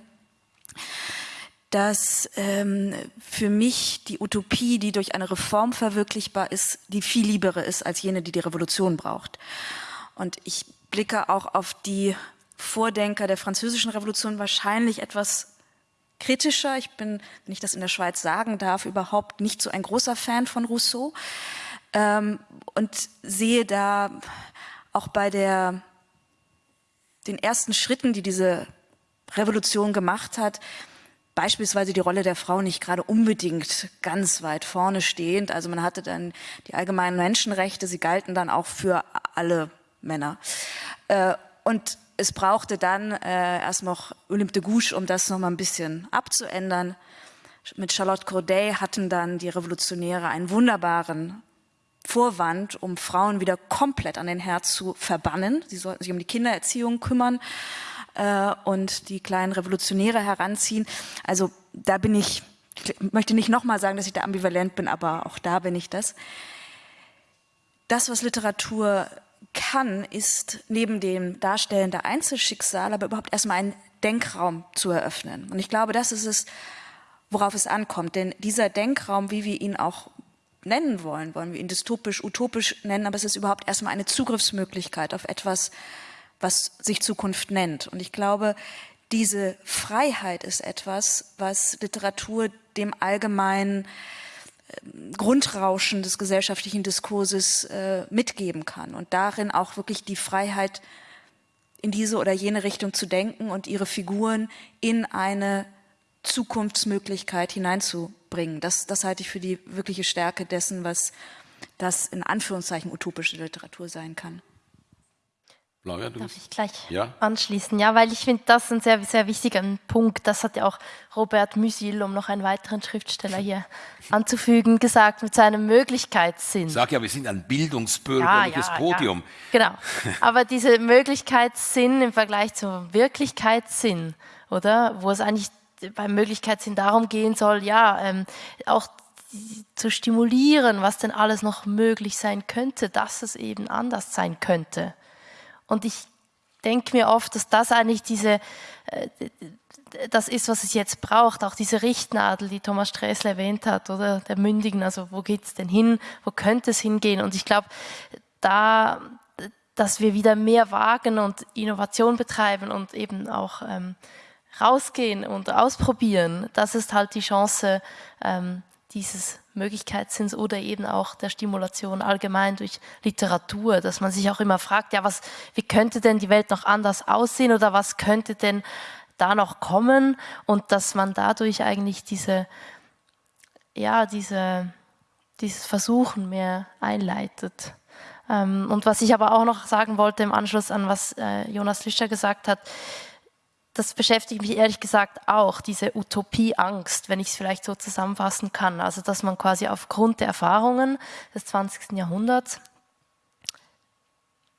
dass ähm, für mich die Utopie, die durch eine Reform verwirklichbar ist, die viel liebere ist als jene, die die Revolution braucht. Und ich blicke auch auf die Vordenker der französischen Revolution wahrscheinlich etwas kritischer. Ich bin, wenn ich das in der Schweiz sagen darf, überhaupt nicht so ein großer Fan von Rousseau ähm, und sehe da auch bei der, den ersten Schritten, die diese Revolution gemacht hat, beispielsweise die Rolle der Frau nicht gerade unbedingt ganz weit vorne stehend. Also man hatte dann die allgemeinen Menschenrechte, sie galten dann auch für alle Männer. Äh, und es brauchte dann äh, erst noch Olympe de Gouges, um das noch mal ein bisschen abzuändern. Mit Charlotte Corday hatten dann die Revolutionäre einen wunderbaren Vorwand, um Frauen wieder komplett an den Herd zu verbannen. Sie sollten sich um die Kindererziehung kümmern äh, und die kleinen Revolutionäre heranziehen. Also da bin ich, ich möchte nicht nochmal sagen, dass ich da ambivalent bin, aber auch da bin ich das. Das, was Literatur kann, ist neben dem Darstellen der Einzelschicksale, aber überhaupt erstmal einen Denkraum zu eröffnen. Und ich glaube, das ist es, worauf es ankommt. Denn dieser Denkraum, wie wir ihn auch nennen wollen, wollen wir ihn dystopisch, utopisch nennen, aber es ist überhaupt erstmal eine Zugriffsmöglichkeit auf etwas, was sich Zukunft nennt. Und ich glaube, diese Freiheit ist etwas, was Literatur dem allgemeinen ähm, Grundrauschen des gesellschaftlichen Diskurses äh, mitgeben kann und darin auch wirklich die Freiheit in diese oder jene Richtung zu denken und ihre Figuren in eine Zukunftsmöglichkeit hineinzubringen. Das, das halte ich für die wirkliche Stärke dessen, was das in Anführungszeichen utopische Literatur sein kann. Laura, Darf ich gleich ja? anschließen? Ja, weil ich finde, das ist ein sehr, sehr wichtiger Punkt. Das hat ja auch Robert Musil, um noch einen weiteren Schriftsteller hier anzufügen, gesagt mit seinem Möglichkeitssinn. Sag ja, wir sind ein bildungsbürgerliches ja, ja, Podium. Ja. Genau. Aber diese Möglichkeitssinn im Vergleich zum Wirklichkeitssinn, oder? Wo es eigentlich beim Möglichkeitssinn darum gehen soll, ja, ähm, auch zu stimulieren, was denn alles noch möglich sein könnte, dass es eben anders sein könnte. Und ich denke mir oft, dass das eigentlich diese, äh, das ist, was es jetzt braucht, auch diese Richtnadel, die Thomas Sträßle erwähnt hat, oder der Mündigen, also wo geht es denn hin, wo könnte es hingehen? Und ich glaube, da, dass wir wieder mehr wagen und Innovation betreiben und eben auch ähm, rausgehen und ausprobieren, das ist halt die Chance ähm, dieses Möglichkeitssinns oder eben auch der Stimulation allgemein durch Literatur, dass man sich auch immer fragt, ja, was, wie könnte denn die Welt noch anders aussehen oder was könnte denn da noch kommen und dass man dadurch eigentlich diese, ja, diese, dieses Versuchen mehr einleitet. Ähm, und was ich aber auch noch sagen wollte im Anschluss an was äh, Jonas Lischer gesagt hat, das beschäftigt mich ehrlich gesagt auch, diese Utopieangst, wenn ich es vielleicht so zusammenfassen kann. Also, dass man quasi aufgrund der Erfahrungen des 20. Jahrhunderts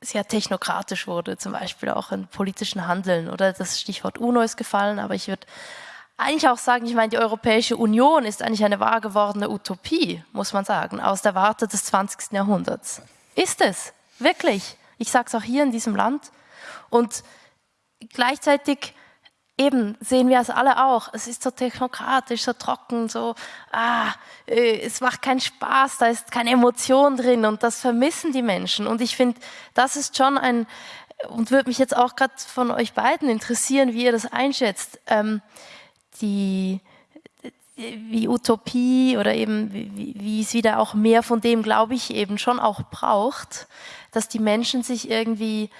sehr technokratisch wurde, zum Beispiel auch im politischen Handeln. Oder das Stichwort UNO ist gefallen, aber ich würde eigentlich auch sagen, ich meine, die Europäische Union ist eigentlich eine wahr gewordene Utopie, muss man sagen, aus der Warte des 20. Jahrhunderts. Ist es, wirklich. Ich sage es auch hier in diesem Land. Und gleichzeitig eben sehen wir es alle auch. Es ist so technokratisch, so trocken, so, ah, äh, es macht keinen Spaß, da ist keine Emotion drin und das vermissen die Menschen. Und ich finde, das ist schon ein, und würde mich jetzt auch gerade von euch beiden interessieren, wie ihr das einschätzt. Ähm, die, wie Utopie oder eben wie, wie es wieder auch mehr von dem, glaube ich, eben schon auch braucht, dass die Menschen sich irgendwie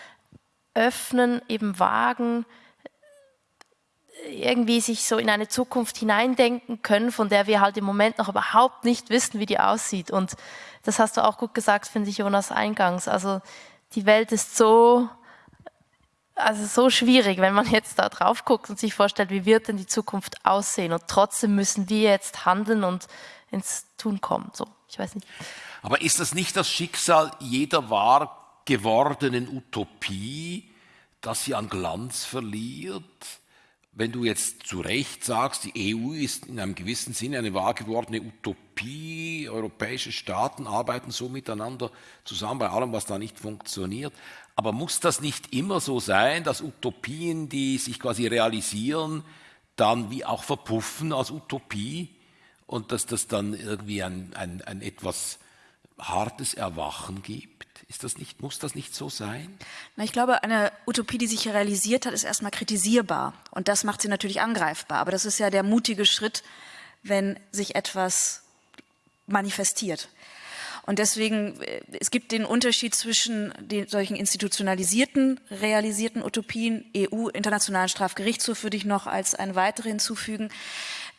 öffnen, eben wagen, irgendwie sich so in eine Zukunft hineindenken können, von der wir halt im Moment noch überhaupt nicht wissen, wie die aussieht. Und das hast du auch gut gesagt, finde ich, Jonas, eingangs. Also die Welt ist so, also so schwierig, wenn man jetzt da drauf guckt und sich vorstellt, wie wird denn die Zukunft aussehen. Und trotzdem müssen wir jetzt handeln und ins Tun kommen. So, ich weiß nicht. Aber ist das nicht das Schicksal jeder wahr gewordenen Utopie, dass sie an Glanz verliert? Wenn du jetzt zu Recht sagst, die EU ist in einem gewissen Sinne eine wahr gewordene Utopie, europäische Staaten arbeiten so miteinander zusammen bei allem, was da nicht funktioniert. Aber muss das nicht immer so sein, dass Utopien, die sich quasi realisieren, dann wie auch verpuffen als Utopie und dass das dann irgendwie ein, ein, ein etwas hartes Erwachen gibt? Ist das nicht, muss das nicht so sein? Na, ich glaube, eine Utopie, die sich realisiert hat, ist erstmal kritisierbar. Und das macht sie natürlich angreifbar. Aber das ist ja der mutige Schritt, wenn sich etwas manifestiert. Und deswegen, äh, es gibt den Unterschied zwischen den solchen institutionalisierten, realisierten Utopien, EU, Internationalen Strafgerichtshof würde ich noch als eine weitere hinzufügen,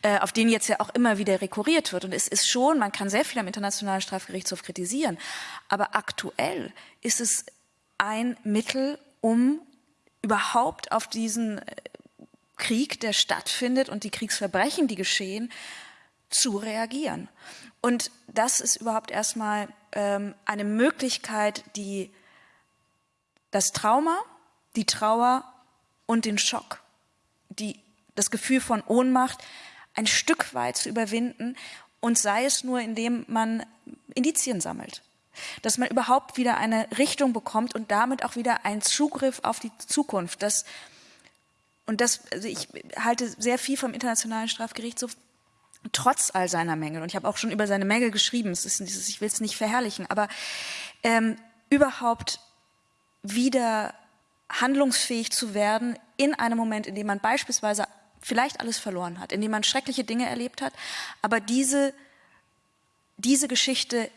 äh, auf den jetzt ja auch immer wieder rekurriert wird. Und es ist schon, man kann sehr viel am Internationalen Strafgerichtshof kritisieren, aber aktuell ist es ein Mittel, um überhaupt auf diesen äh, Krieg, der stattfindet und die Kriegsverbrechen, die geschehen, zu reagieren. Und das ist überhaupt erstmal ähm, eine Möglichkeit, die das Trauma, die Trauer und den Schock, die, das Gefühl von Ohnmacht ein Stück weit zu überwinden und sei es nur, indem man Indizien sammelt. Dass man überhaupt wieder eine Richtung bekommt und damit auch wieder einen Zugriff auf die Zukunft. Das, und das, also ich halte sehr viel vom Internationalen Strafgerichtshof, trotz all seiner Mängel. Und ich habe auch schon über seine Mängel geschrieben. Es ist dieses, ich will es nicht verherrlichen, aber ähm, überhaupt wieder handlungsfähig zu werden in einem Moment, in dem man beispielsweise vielleicht alles verloren hat, in dem man schreckliche Dinge erlebt hat, aber diese, diese Geschichte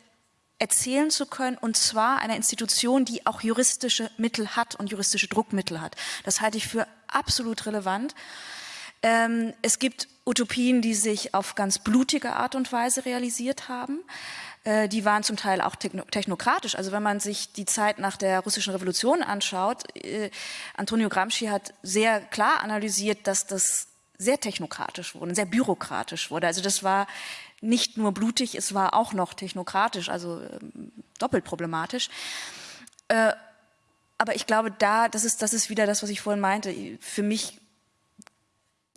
erzählen zu können, und zwar einer Institution, die auch juristische Mittel hat und juristische Druckmittel hat. Das halte ich für absolut relevant. Ähm, es gibt Utopien, die sich auf ganz blutige Art und Weise realisiert haben. Äh, die waren zum Teil auch technokratisch. Also wenn man sich die Zeit nach der russischen Revolution anschaut, äh, Antonio Gramsci hat sehr klar analysiert, dass das sehr technokratisch wurde, sehr bürokratisch wurde. Also das war nicht nur blutig, es war auch noch technokratisch, also ähm, doppelt problematisch. Äh, aber ich glaube, da, das ist, das ist wieder das, was ich vorhin meinte. Für mich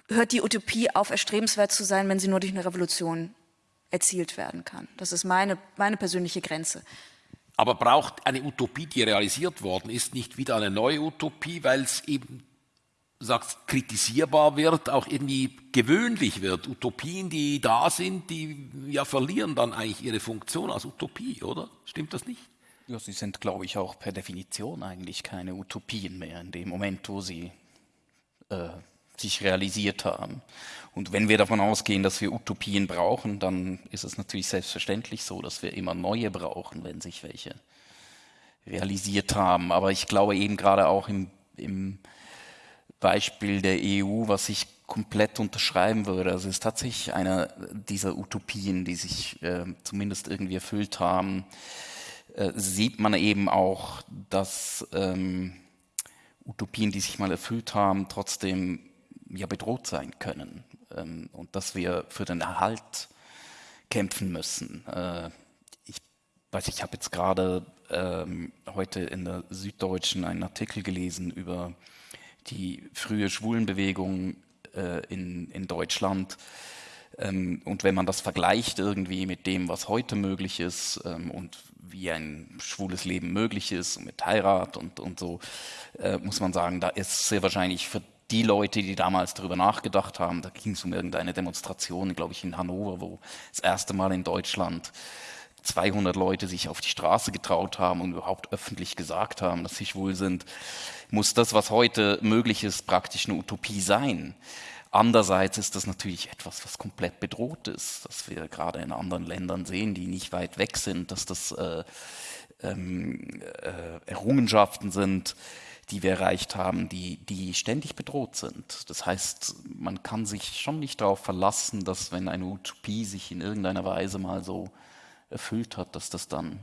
hört die Utopie auf, erstrebenswert zu sein, wenn sie nur durch eine Revolution erzielt werden kann. Das ist meine, meine persönliche Grenze. Aber braucht eine Utopie, die realisiert worden ist, nicht wieder eine neue Utopie, weil es eben sagst, kritisierbar wird, auch irgendwie gewöhnlich wird. Utopien, die da sind, die ja verlieren dann eigentlich ihre Funktion als Utopie, oder? Stimmt das nicht? Ja, sie sind, glaube ich, auch per Definition eigentlich keine Utopien mehr in dem Moment, wo sie äh, sich realisiert haben. Und wenn wir davon ausgehen, dass wir Utopien brauchen, dann ist es natürlich selbstverständlich so, dass wir immer neue brauchen, wenn sich welche realisiert haben. Aber ich glaube eben gerade auch im, im Beispiel der EU, was ich komplett unterschreiben würde. Also es ist tatsächlich einer dieser Utopien, die sich äh, zumindest irgendwie erfüllt haben. Äh, sieht man eben auch, dass ähm, Utopien, die sich mal erfüllt haben, trotzdem ja bedroht sein können ähm, und dass wir für den Erhalt kämpfen müssen. Äh, ich weiß, ich habe jetzt gerade ähm, heute in der Süddeutschen einen Artikel gelesen über die frühe Schwulenbewegung äh, in, in Deutschland. Ähm, und wenn man das vergleicht irgendwie mit dem, was heute möglich ist ähm, und wie ein schwules Leben möglich ist mit Heirat und, und so, äh, muss man sagen, da ist sehr wahrscheinlich für die Leute, die damals darüber nachgedacht haben, da ging es um irgendeine Demonstration, glaube ich, in Hannover, wo das erste Mal in Deutschland 200 Leute sich auf die Straße getraut haben und überhaupt öffentlich gesagt haben, dass sie schwul sind, muss das, was heute möglich ist, praktisch eine Utopie sein. Andererseits ist das natürlich etwas, was komplett bedroht ist, dass wir gerade in anderen Ländern sehen, die nicht weit weg sind, dass das äh, ähm, äh, Errungenschaften sind, die wir erreicht haben, die, die ständig bedroht sind. Das heißt, man kann sich schon nicht darauf verlassen, dass wenn eine Utopie sich in irgendeiner Weise mal so erfüllt hat, dass das dann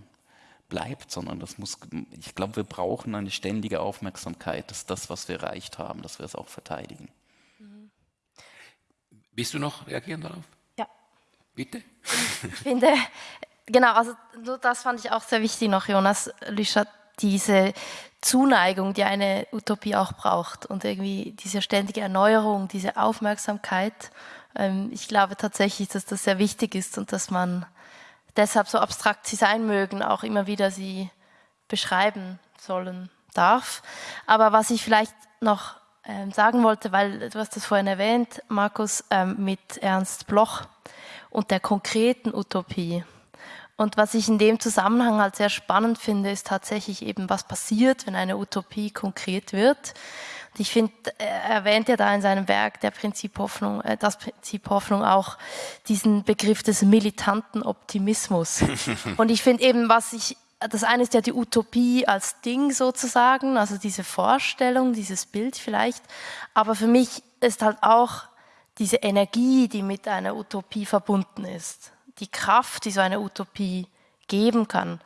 bleibt, sondern das muss, ich glaube, wir brauchen eine ständige Aufmerksamkeit, dass das, was wir erreicht haben, dass wir es auch verteidigen. Mhm. Willst du noch reagieren darauf? Ja. Bitte? Ich finde, genau, also das fand ich auch sehr wichtig noch, Jonas Lüschert, diese Zuneigung, die eine Utopie auch braucht und irgendwie diese ständige Erneuerung, diese Aufmerksamkeit. Ähm, ich glaube tatsächlich, dass das sehr wichtig ist und dass man deshalb so abstrakt sie sein mögen, auch immer wieder sie beschreiben sollen darf. Aber was ich vielleicht noch ähm, sagen wollte, weil du hast das vorhin erwähnt, Markus, ähm, mit Ernst Bloch und der konkreten Utopie. Und was ich in dem Zusammenhang halt sehr spannend finde, ist tatsächlich eben, was passiert, wenn eine Utopie konkret wird. Ich finde, er erwähnt ja da in seinem Werk der Prinzip Hoffnung, äh, das Prinzip Hoffnung auch diesen Begriff des militanten Optimismus. Und ich finde eben, was ich das eine ist ja die Utopie als Ding sozusagen, also diese Vorstellung, dieses Bild vielleicht. Aber für mich ist halt auch diese Energie, die mit einer Utopie verbunden ist die Kraft, die so eine Utopie geben kann,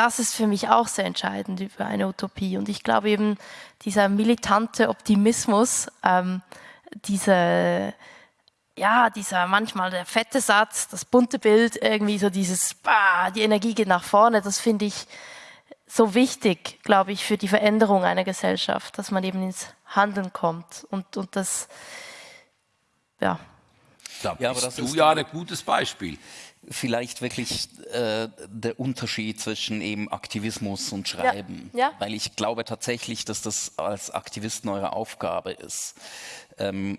das ist für mich auch sehr entscheidend über eine Utopie. Und ich glaube eben, dieser militante Optimismus, ähm, diese, ja, dieser manchmal der fette Satz, das bunte Bild, irgendwie so dieses, bah, die Energie geht nach vorne, das finde ich so wichtig, glaube ich, für die Veränderung einer Gesellschaft, dass man eben ins Handeln kommt. Und, und das, ja, da ja, bist du ja ein gutes Beispiel. Vielleicht wirklich äh, der Unterschied zwischen eben Aktivismus und Schreiben. Ja. Ja. Weil ich glaube tatsächlich, dass das als Aktivisten eure Aufgabe ist. Ähm,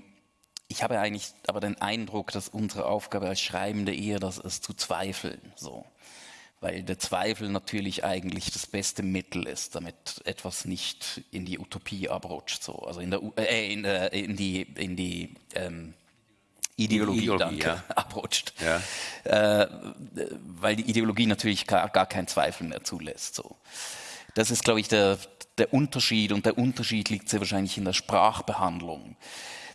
ich habe eigentlich aber den Eindruck, dass unsere Aufgabe als Schreibende eher das ist, zu zweifeln. So. Weil der Zweifel natürlich eigentlich das beste Mittel ist, damit etwas nicht in die Utopie abrutscht. So. Also in, der, äh, in, äh, in die, in die ähm, Ideologie, Ideologie danke, ja. abrutscht. Ja. Äh, weil die Ideologie natürlich gar, gar keinen Zweifel mehr zulässt. So. Das ist, glaube ich, der, der Unterschied und der Unterschied liegt sehr wahrscheinlich in der Sprachbehandlung.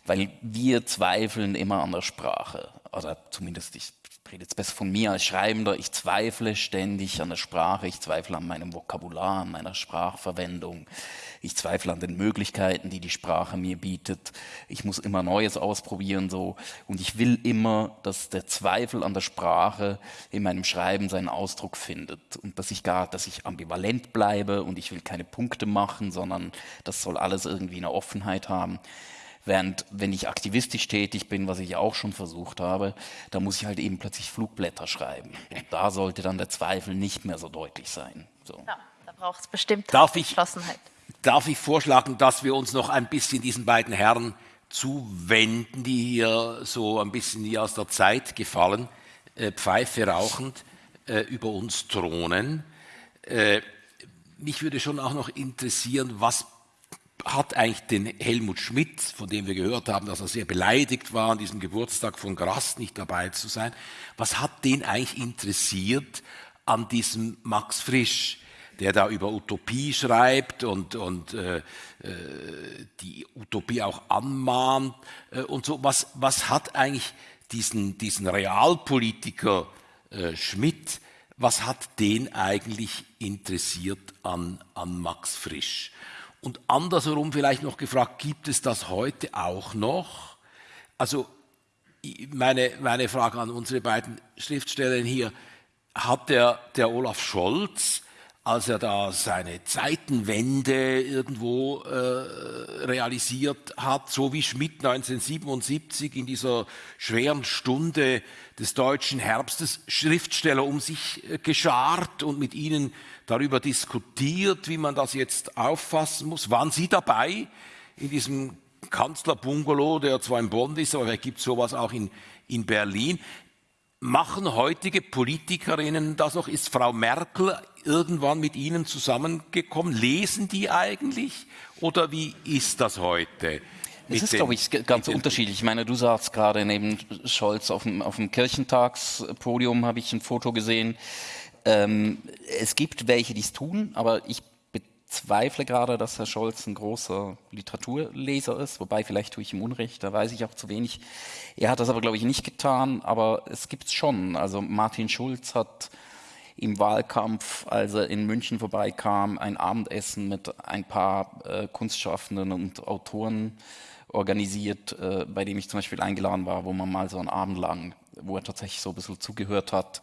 Weil wir zweifeln immer an der Sprache. Oder zumindest ich rede jetzt besser von mir als Schreibender, ich zweifle ständig an der Sprache, ich zweifle an meinem Vokabular, an meiner Sprachverwendung, ich zweifle an den Möglichkeiten, die die Sprache mir bietet, ich muss immer Neues ausprobieren so. Und ich will immer, dass der Zweifel an der Sprache in meinem Schreiben seinen Ausdruck findet. Und dass ich gar, dass ich ambivalent bleibe und ich will keine Punkte machen, sondern das soll alles irgendwie eine Offenheit haben Während wenn ich aktivistisch tätig bin, was ich auch schon versucht habe, da muss ich halt eben plötzlich Flugblätter schreiben. Und da sollte dann der Zweifel nicht mehr so deutlich sein. So. Ja, da braucht es bestimmt darf ich, Entschlossenheit. Darf ich vorschlagen, dass wir uns noch ein bisschen diesen beiden Herren zuwenden, die hier so ein bisschen wie aus der Zeit gefallen, äh, Pfeife rauchend, äh, über uns thronen. Äh, mich würde schon auch noch interessieren, was hat eigentlich den Helmut Schmidt, von dem wir gehört haben, dass er sehr beleidigt war, an diesem Geburtstag von Grass nicht dabei zu sein, was hat den eigentlich interessiert an diesem Max Frisch, der da über Utopie schreibt und, und äh, äh die Utopie auch anmahnt äh, und so. Was, was hat eigentlich diesen, diesen Realpolitiker äh, Schmidt, was hat den eigentlich interessiert an, an Max Frisch? Und andersherum vielleicht noch gefragt, gibt es das heute auch noch? Also meine, meine Frage an unsere beiden Schriftsteller hier, hat der, der Olaf Scholz als er da seine Zeitenwende irgendwo äh, realisiert hat, so wie Schmidt 1977 in dieser schweren Stunde des deutschen Herbstes Schriftsteller um sich äh, geschart und mit ihnen darüber diskutiert, wie man das jetzt auffassen muss. Waren Sie dabei in diesem Kanzlerbungalow, der zwar in Bonn ist, aber es gibt sowas auch in, in Berlin. Machen heutige Politikerinnen das noch? Ist Frau Merkel irgendwann mit Ihnen zusammengekommen? Lesen die eigentlich? Oder wie ist das heute? Es ist, glaube ich, ganz unterschiedlich. Ich meine, du sagst gerade neben Scholz auf dem, auf dem Kirchentagspodium habe ich ein Foto gesehen. Ähm, es gibt welche, die es tun, aber ich bezweifle gerade, dass Herr Scholz ein großer Literaturleser ist, wobei vielleicht tue ich ihm Unrecht, da weiß ich auch zu wenig. Er hat das aber, glaube ich, nicht getan, aber es gibt es schon. Also Martin Schulz hat im Wahlkampf, als er in München vorbeikam, ein Abendessen mit ein paar äh, Kunstschaffenden und Autoren organisiert, äh, bei dem ich zum Beispiel eingeladen war, wo man mal so einen Abend lang, wo er tatsächlich so ein bisschen zugehört hat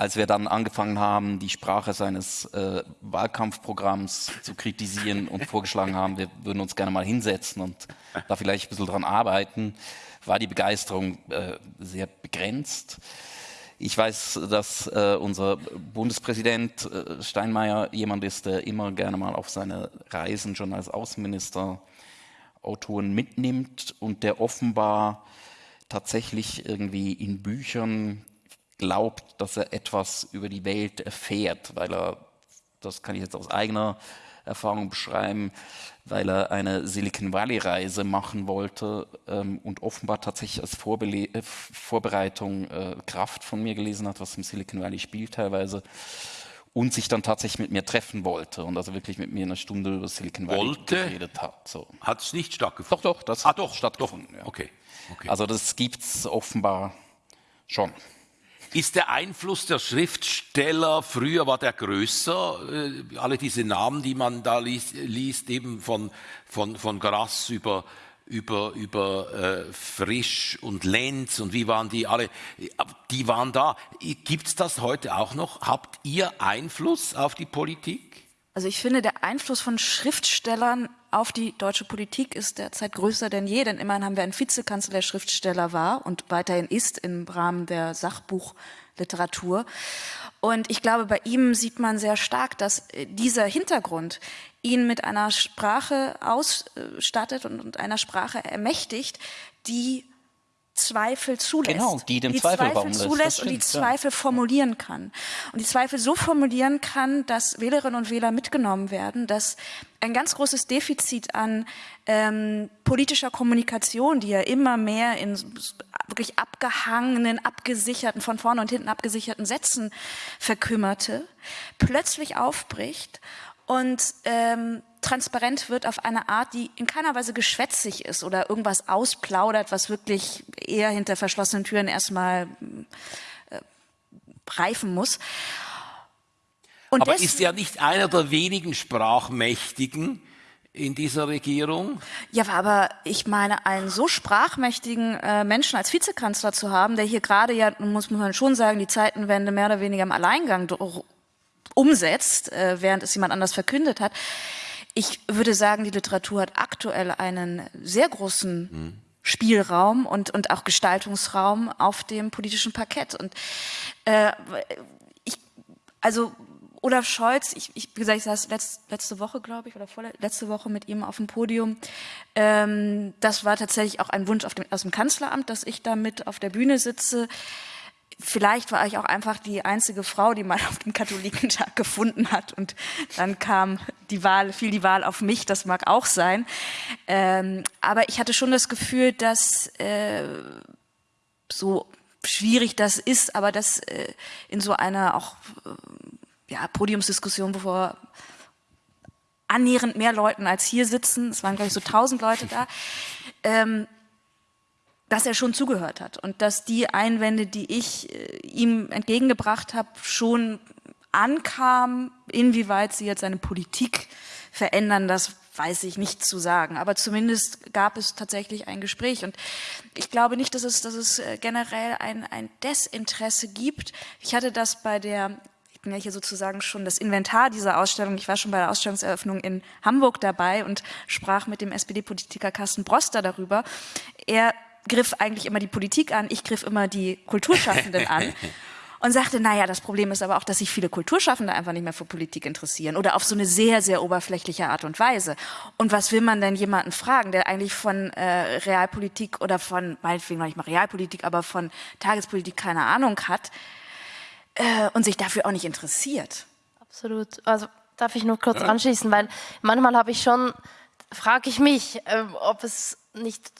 als wir dann angefangen haben, die Sprache seines äh, Wahlkampfprogramms zu kritisieren und vorgeschlagen haben, wir würden uns gerne mal hinsetzen und da vielleicht ein bisschen dran arbeiten, war die Begeisterung äh, sehr begrenzt. Ich weiß, dass äh, unser Bundespräsident äh, Steinmeier jemand ist, der immer gerne mal auf seine Reisen schon als Außenminister Autoren mitnimmt und der offenbar tatsächlich irgendwie in Büchern glaubt, dass er etwas über die Welt erfährt, weil er, das kann ich jetzt aus eigener Erfahrung beschreiben, weil er eine Silicon Valley-Reise machen wollte ähm, und offenbar tatsächlich als Vorbele äh, Vorbereitung äh, Kraft von mir gelesen hat, was im Silicon Valley spielt teilweise und sich dann tatsächlich mit mir treffen wollte und also wirklich mit mir eine Stunde über Silicon Valley wollte, geredet hat. So. Hat es nicht stattgefunden? Doch, doch, das ah, hat stattgefunden. Doch. Ja. Okay. okay. Also das gibt es offenbar schon. Ist der Einfluss der Schriftsteller früher war der größer? Äh, alle diese Namen, die man da liest, liest eben von, von, von Grass über, über, über äh, Frisch und Lenz und wie waren die alle, die waren da. Gibt es das heute auch noch? Habt ihr Einfluss auf die Politik? Also ich finde, der Einfluss von Schriftstellern auf die deutsche Politik ist derzeit größer denn je, denn immerhin haben wir einen Vizekanzler, der Schriftsteller war und weiterhin ist im Rahmen der Sachbuchliteratur. Und ich glaube, bei ihm sieht man sehr stark, dass äh, dieser Hintergrund ihn mit einer Sprache ausstattet und einer Sprache ermächtigt, die Zweifel zulässt. Genau, die dem die Zweifel, Zweifel zulässt stimmt, und die Zweifel ja. formulieren kann. Und die Zweifel so formulieren kann, dass Wählerinnen und Wähler mitgenommen werden, dass ein ganz großes Defizit an ähm, politischer Kommunikation, die ja immer mehr in wirklich abgehangenen, abgesicherten, von vorne und hinten abgesicherten Sätzen verkümmerte, plötzlich aufbricht und ähm, transparent wird auf eine Art, die in keiner Weise geschwätzig ist oder irgendwas ausplaudert, was wirklich eher hinter verschlossenen Türen erstmal äh, reifen muss. Und Aber ist er nicht einer der wenigen Sprachmächtigen in dieser Regierung? Ja, aber ich meine, einen so sprachmächtigen äh, Menschen als Vizekanzler zu haben, der hier gerade ja, muss man schon sagen, die Zeitenwende mehr oder weniger im Alleingang umsetzt, äh, während es jemand anders verkündet hat, Ich würde sagen, die Literatur hat aktuell einen sehr großen mhm. Spielraum und, und auch Gestaltungsraum auf dem politischen Parkett. Und äh, ich, also Olaf Scholz, ich, ich, wie gesagt, ich saß letzt, letzte Woche, glaube ich, oder letzte Woche mit ihm auf dem Podium. Ähm, das war tatsächlich auch ein Wunsch dem, aus dem Kanzleramt, dass ich da mit auf der Bühne sitze. Vielleicht war ich auch einfach die einzige Frau, die mal auf dem Katholikentag gefunden hat und dann kam die Wahl, fiel die Wahl auf mich, das mag auch sein. Ähm, aber ich hatte schon das Gefühl, dass äh, so schwierig das ist, aber dass äh, in so einer auch äh, ja, Podiumsdiskussion, bevor annähernd mehr Leuten als hier sitzen, es waren glaube ich so tausend Leute da, ähm, dass er schon zugehört hat und dass die Einwände, die ich äh, ihm entgegengebracht habe, schon ankamen. Inwieweit sie jetzt seine Politik verändern, das weiß ich nicht zu sagen. Aber zumindest gab es tatsächlich ein Gespräch. Und ich glaube nicht, dass es, dass es äh, generell ein, ein Desinteresse gibt. Ich hatte das bei der ich bin ja hier sozusagen schon das Inventar dieser Ausstellung. Ich war schon bei der Ausstellungseröffnung in Hamburg dabei und sprach mit dem SPD-Politiker Carsten Broster darüber. Er griff eigentlich immer die Politik an, ich griff immer die Kulturschaffenden an. und sagte, naja, das Problem ist aber auch, dass sich viele Kulturschaffende einfach nicht mehr für Politik interessieren oder auf so eine sehr, sehr oberflächliche Art und Weise. Und was will man denn jemanden fragen, der eigentlich von äh, Realpolitik oder von, meinetwegen noch nicht mal Realpolitik, aber von Tagespolitik keine Ahnung hat äh, und sich dafür auch nicht interessiert? Absolut. Also darf ich nur kurz anschließen, weil manchmal habe ich schon, frage ich mich, äh, ob es nicht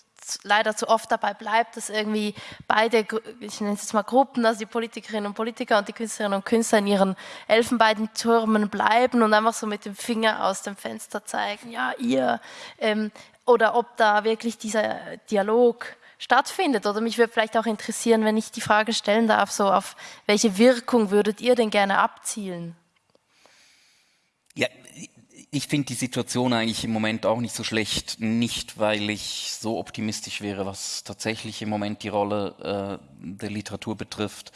leider zu oft dabei bleibt, dass irgendwie beide, ich nenne es jetzt mal Gruppen, also die Politikerinnen und Politiker und die Künstlerinnen und Künstler in ihren Elfenbeintürmen bleiben und einfach so mit dem Finger aus dem Fenster zeigen, ja, ihr, ähm, oder ob da wirklich dieser Dialog stattfindet. Oder mich würde vielleicht auch interessieren, wenn ich die Frage stellen darf, so auf welche Wirkung würdet ihr denn gerne abzielen? Ich finde die Situation eigentlich im Moment auch nicht so schlecht, nicht weil ich so optimistisch wäre, was tatsächlich im Moment die Rolle äh, der Literatur betrifft.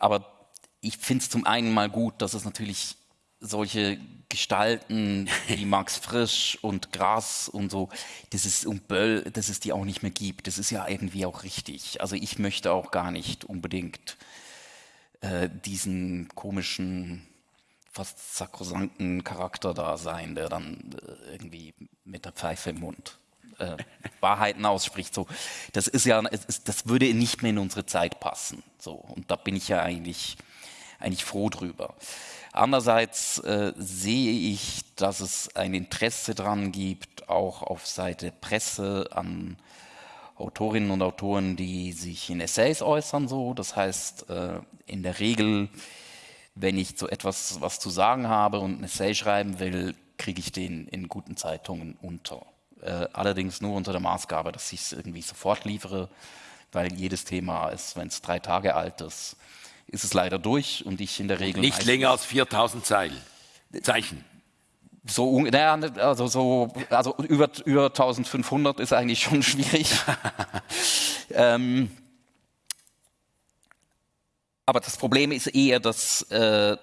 Aber ich finde es zum einen mal gut, dass es natürlich solche Gestalten wie Max Frisch und Gras und so, das ist und Böll, dass es die auch nicht mehr gibt. Das ist ja irgendwie auch richtig. Also ich möchte auch gar nicht unbedingt äh, diesen komischen fast sakrosanten Charakter da sein, der dann äh, irgendwie mit der Pfeife im Mund äh, Wahrheiten ausspricht. So, das ist ja, das würde nicht mehr in unsere Zeit passen. So, und da bin ich ja eigentlich, eigentlich froh drüber. Andererseits äh, sehe ich, dass es ein Interesse daran gibt, auch auf Seite Presse an Autorinnen und Autoren, die sich in Essays äußern. So, das heißt, äh, in der Regel wenn ich so etwas was zu sagen habe und ein Essay schreiben will, kriege ich den in guten Zeitungen unter. Äh, allerdings nur unter der Maßgabe, dass ich es irgendwie sofort liefere, weil jedes Thema ist, wenn es drei Tage alt ist, ist es leider durch und ich in der Regel... Nicht länger als 4000 Zeilen. Zeichen. So, naja, also, so, also über, über 1500 ist eigentlich schon schwierig. ähm, aber das Problem ist eher, dass äh,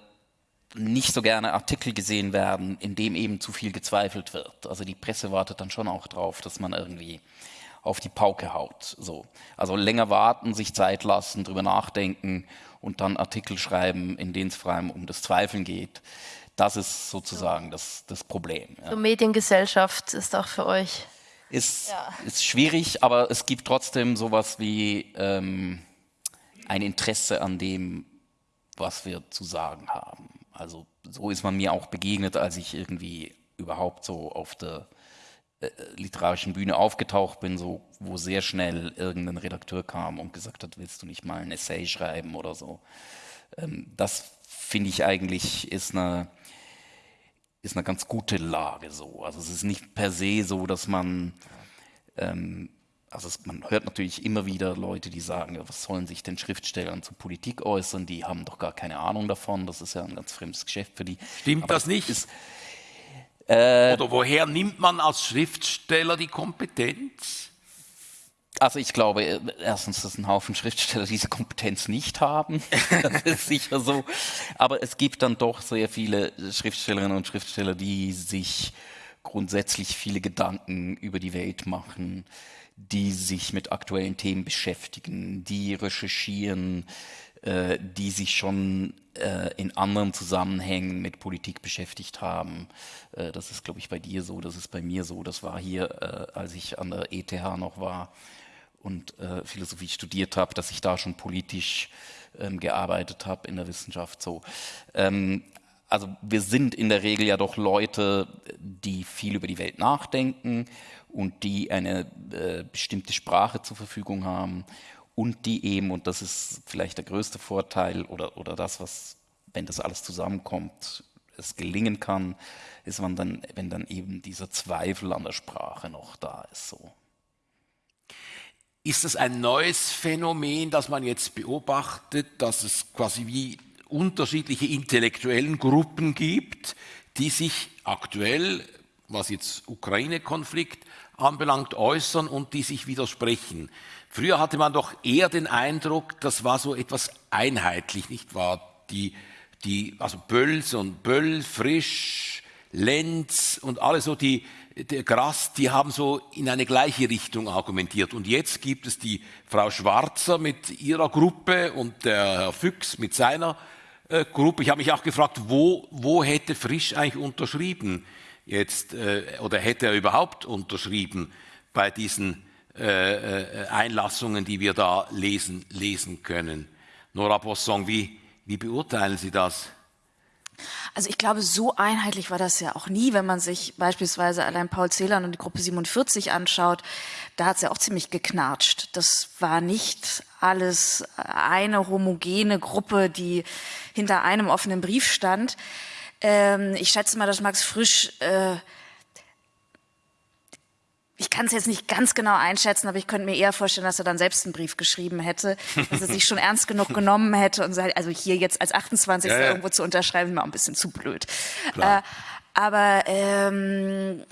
nicht so gerne Artikel gesehen werden, in dem eben zu viel gezweifelt wird. Also die Presse wartet dann schon auch drauf, dass man irgendwie auf die Pauke haut. So. Also länger warten, sich Zeit lassen, drüber nachdenken und dann Artikel schreiben, in denen es vor allem um das Zweifeln geht. Das ist sozusagen das, das Problem. Ja. So Mediengesellschaft ist auch für euch. Ist, ja. ist schwierig, aber es gibt trotzdem sowas wie ähm, ein Interesse an dem, was wir zu sagen haben. Also so ist man mir auch begegnet, als ich irgendwie überhaupt so auf der äh, literarischen Bühne aufgetaucht bin, so, wo sehr schnell irgendein Redakteur kam und gesagt hat, willst du nicht mal ein Essay schreiben oder so. Ähm, das finde ich eigentlich ist eine, ist eine ganz gute Lage so. Also es ist nicht per se so, dass man ähm, also es, man hört natürlich immer wieder Leute, die sagen, ja, was sollen sich denn Schriftsteller zur Politik äußern, die haben doch gar keine Ahnung davon, das ist ja ein ganz fremdes Geschäft für die. Stimmt Aber das nicht? Ist, äh, Oder woher nimmt man als Schriftsteller die Kompetenz? Also ich glaube äh, erstens, dass ein Haufen Schriftsteller diese Kompetenz nicht haben. das ist sicher so. Aber es gibt dann doch sehr viele Schriftstellerinnen und Schriftsteller, die sich grundsätzlich viele Gedanken über die Welt machen, die sich mit aktuellen Themen beschäftigen, die recherchieren, äh, die sich schon äh, in anderen Zusammenhängen mit Politik beschäftigt haben. Äh, das ist, glaube ich, bei dir so, das ist bei mir so. Das war hier, äh, als ich an der ETH noch war und äh, Philosophie studiert habe, dass ich da schon politisch ähm, gearbeitet habe in der Wissenschaft. So. Ähm, also wir sind in der Regel ja doch Leute, die viel über die Welt nachdenken und die eine äh, bestimmte Sprache zur Verfügung haben und die eben, und das ist vielleicht der größte Vorteil oder, oder das, was, wenn das alles zusammenkommt, es gelingen kann, ist man dann, wenn dann eben dieser Zweifel an der Sprache noch da ist. So. Ist es ein neues Phänomen, das man jetzt beobachtet, dass es quasi wie unterschiedliche intellektuellen Gruppen gibt, die sich aktuell, was jetzt Ukraine-Konflikt anbelangt, äußern und die sich widersprechen. Früher hatte man doch eher den Eindruck, das war so etwas einheitlich, nicht wahr? Die, die, also Bölls und Böll, Frisch, Lenz und alle so, die, der Grass, die haben so in eine gleiche Richtung argumentiert. Und jetzt gibt es die Frau Schwarzer mit ihrer Gruppe und der Herr Füchs mit seiner äh, Gruppe. Ich habe mich auch gefragt, wo, wo hätte Frisch eigentlich unterschrieben jetzt, äh, oder hätte er überhaupt unterschrieben bei diesen äh, äh Einlassungen, die wir da lesen, lesen können. Nora Bosson, wie, wie beurteilen Sie das? Also ich glaube, so einheitlich war das ja auch nie, wenn man sich beispielsweise allein Paul Celan und die Gruppe 47 anschaut. Da hat es ja auch ziemlich geknatscht. Das war nicht alles eine homogene Gruppe, die hinter einem offenen Brief stand. Ähm, ich schätze mal, dass Max Frisch äh, ich kann es jetzt nicht ganz genau einschätzen, aber ich könnte mir eher vorstellen, dass er dann selbst einen Brief geschrieben hätte, dass er sich schon ernst genug genommen hätte und sagt, also hier jetzt als 28. Ja, ja. irgendwo zu unterschreiben, ist mir auch ein bisschen zu blöd. Äh, aber ähm,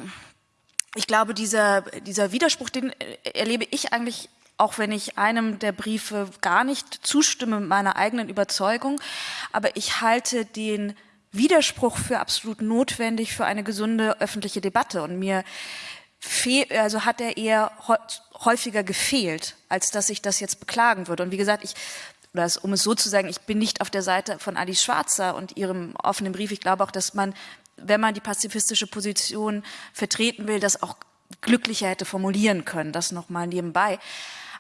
ich glaube, dieser, dieser Widerspruch, den erlebe ich eigentlich auch wenn ich einem der Briefe gar nicht zustimme meiner eigenen Überzeugung, aber ich halte den Widerspruch für absolut notwendig für eine gesunde öffentliche Debatte und mir also hat er eher häufiger gefehlt, als dass ich das jetzt beklagen würde. Und wie gesagt, ich, oder um es so zu sagen, ich bin nicht auf der Seite von Alice Schwarzer und ihrem offenen Brief. Ich glaube auch, dass man, wenn man die pazifistische Position vertreten will, das auch glücklicher hätte formulieren können. Das nochmal nebenbei.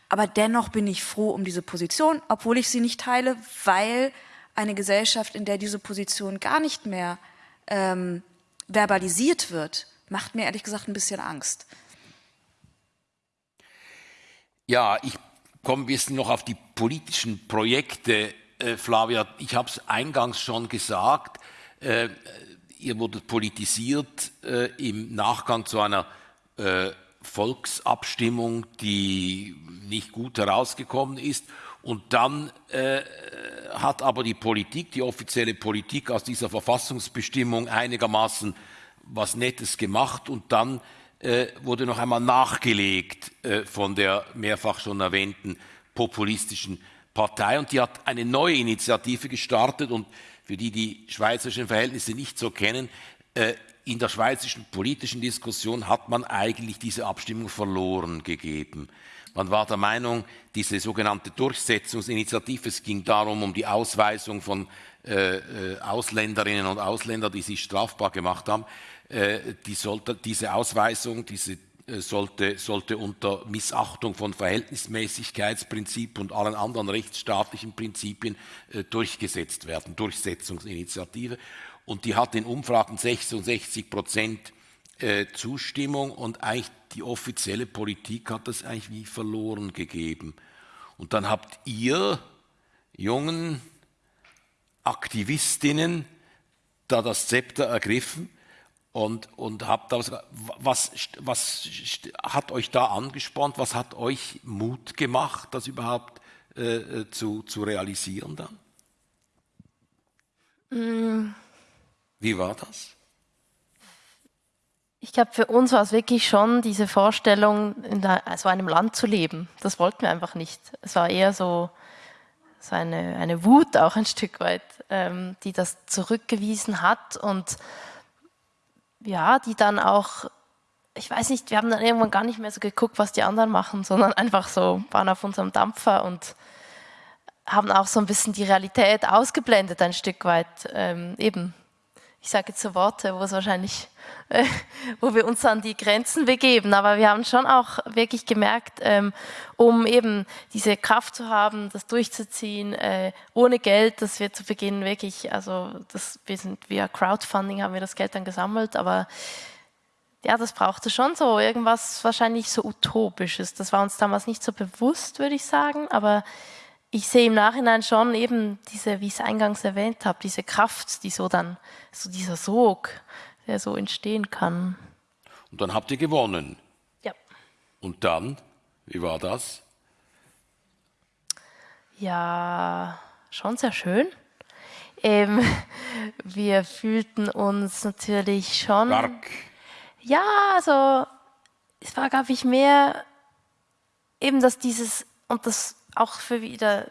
Aber dennoch bin ich froh um diese Position, obwohl ich sie nicht teile, weil eine Gesellschaft, in der diese Position gar nicht mehr ähm, verbalisiert wird, macht mir ehrlich gesagt ein bisschen Angst. Ja, ich komme ein bisschen noch auf die politischen Projekte, äh, Flavia. Ich habe es eingangs schon gesagt. Äh, ihr wurdet politisiert äh, im Nachgang zu einer äh, Volksabstimmung, die nicht gut herausgekommen ist. Und dann äh, hat aber die Politik, die offizielle Politik aus dieser Verfassungsbestimmung einigermaßen was Nettes gemacht und dann äh, wurde noch einmal nachgelegt äh, von der mehrfach schon erwähnten populistischen Partei und die hat eine neue Initiative gestartet und für die die schweizerischen Verhältnisse nicht so kennen, äh, in der schweizerischen politischen Diskussion hat man eigentlich diese Abstimmung verloren gegeben. Man war der Meinung, diese sogenannte Durchsetzungsinitiative, es ging darum, um die Ausweisung von äh, äh Ausländerinnen und Ausländern, die sich strafbar gemacht haben, äh, die sollte, diese Ausweisung, diese äh, sollte, sollte unter Missachtung von Verhältnismäßigkeitsprinzip und allen anderen rechtsstaatlichen Prinzipien äh, durchgesetzt werden, Durchsetzungsinitiative. Und die hat in Umfragen 66 Prozent Zustimmung und eigentlich die offizielle Politik hat das eigentlich wie verloren gegeben. Und dann habt ihr jungen Aktivistinnen da das Zepter ergriffen und, und habt das, was, was hat euch da angespornt? Was hat euch Mut gemacht, das überhaupt äh, äh zu, zu realisieren dann? Mm. Wie war das? Ich glaube, für uns war es wirklich schon diese Vorstellung, in so einem Land zu leben. Das wollten wir einfach nicht. Es war eher so, so eine, eine Wut auch ein Stück weit, ähm, die das zurückgewiesen hat und ja, die dann auch, ich weiß nicht, wir haben dann irgendwann gar nicht mehr so geguckt, was die anderen machen, sondern einfach so waren auf unserem Dampfer und haben auch so ein bisschen die Realität ausgeblendet, ein Stück weit. Ähm, eben, ich sage jetzt so Worte, wo es wahrscheinlich, äh, wo wir uns an die Grenzen begeben, aber wir haben schon auch wirklich gemerkt, ähm, um eben diese Kraft zu haben, das durchzuziehen, äh, ohne Geld, dass wir zu Beginn wirklich, also das, wir sind via Crowdfunding haben wir das Geld dann gesammelt, aber ja, das brauchte schon so irgendwas wahrscheinlich so utopisches. Das war uns damals nicht so bewusst, würde ich sagen, aber ich sehe im Nachhinein schon eben diese, wie ich es eingangs erwähnt habe, diese Kraft, die so dann, so dieser Sog, der so entstehen kann. Und dann habt ihr gewonnen. Ja. Und dann, wie war das? Ja, schon sehr schön. Ähm, wir fühlten uns natürlich schon. Stark. Ja, also es war, glaube ich, mehr eben, dass dieses, und das auch für wieder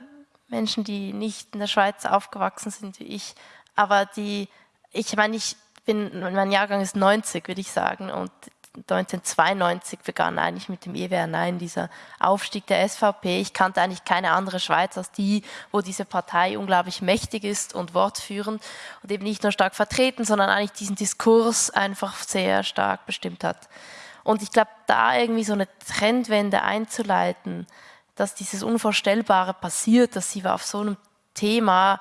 Menschen, die nicht in der Schweiz aufgewachsen sind wie ich, aber die, ich meine, ich bin, mein Jahrgang ist 90, würde ich sagen, und 1992 begann eigentlich mit dem EWR Nein, dieser Aufstieg der SVP. Ich kannte eigentlich keine andere Schweiz als die, wo diese Partei unglaublich mächtig ist und wortführend und eben nicht nur stark vertreten, sondern eigentlich diesen Diskurs einfach sehr stark bestimmt hat. Und ich glaube, da irgendwie so eine Trendwende einzuleiten, dass dieses Unvorstellbare passiert, dass sie auf so einem Thema,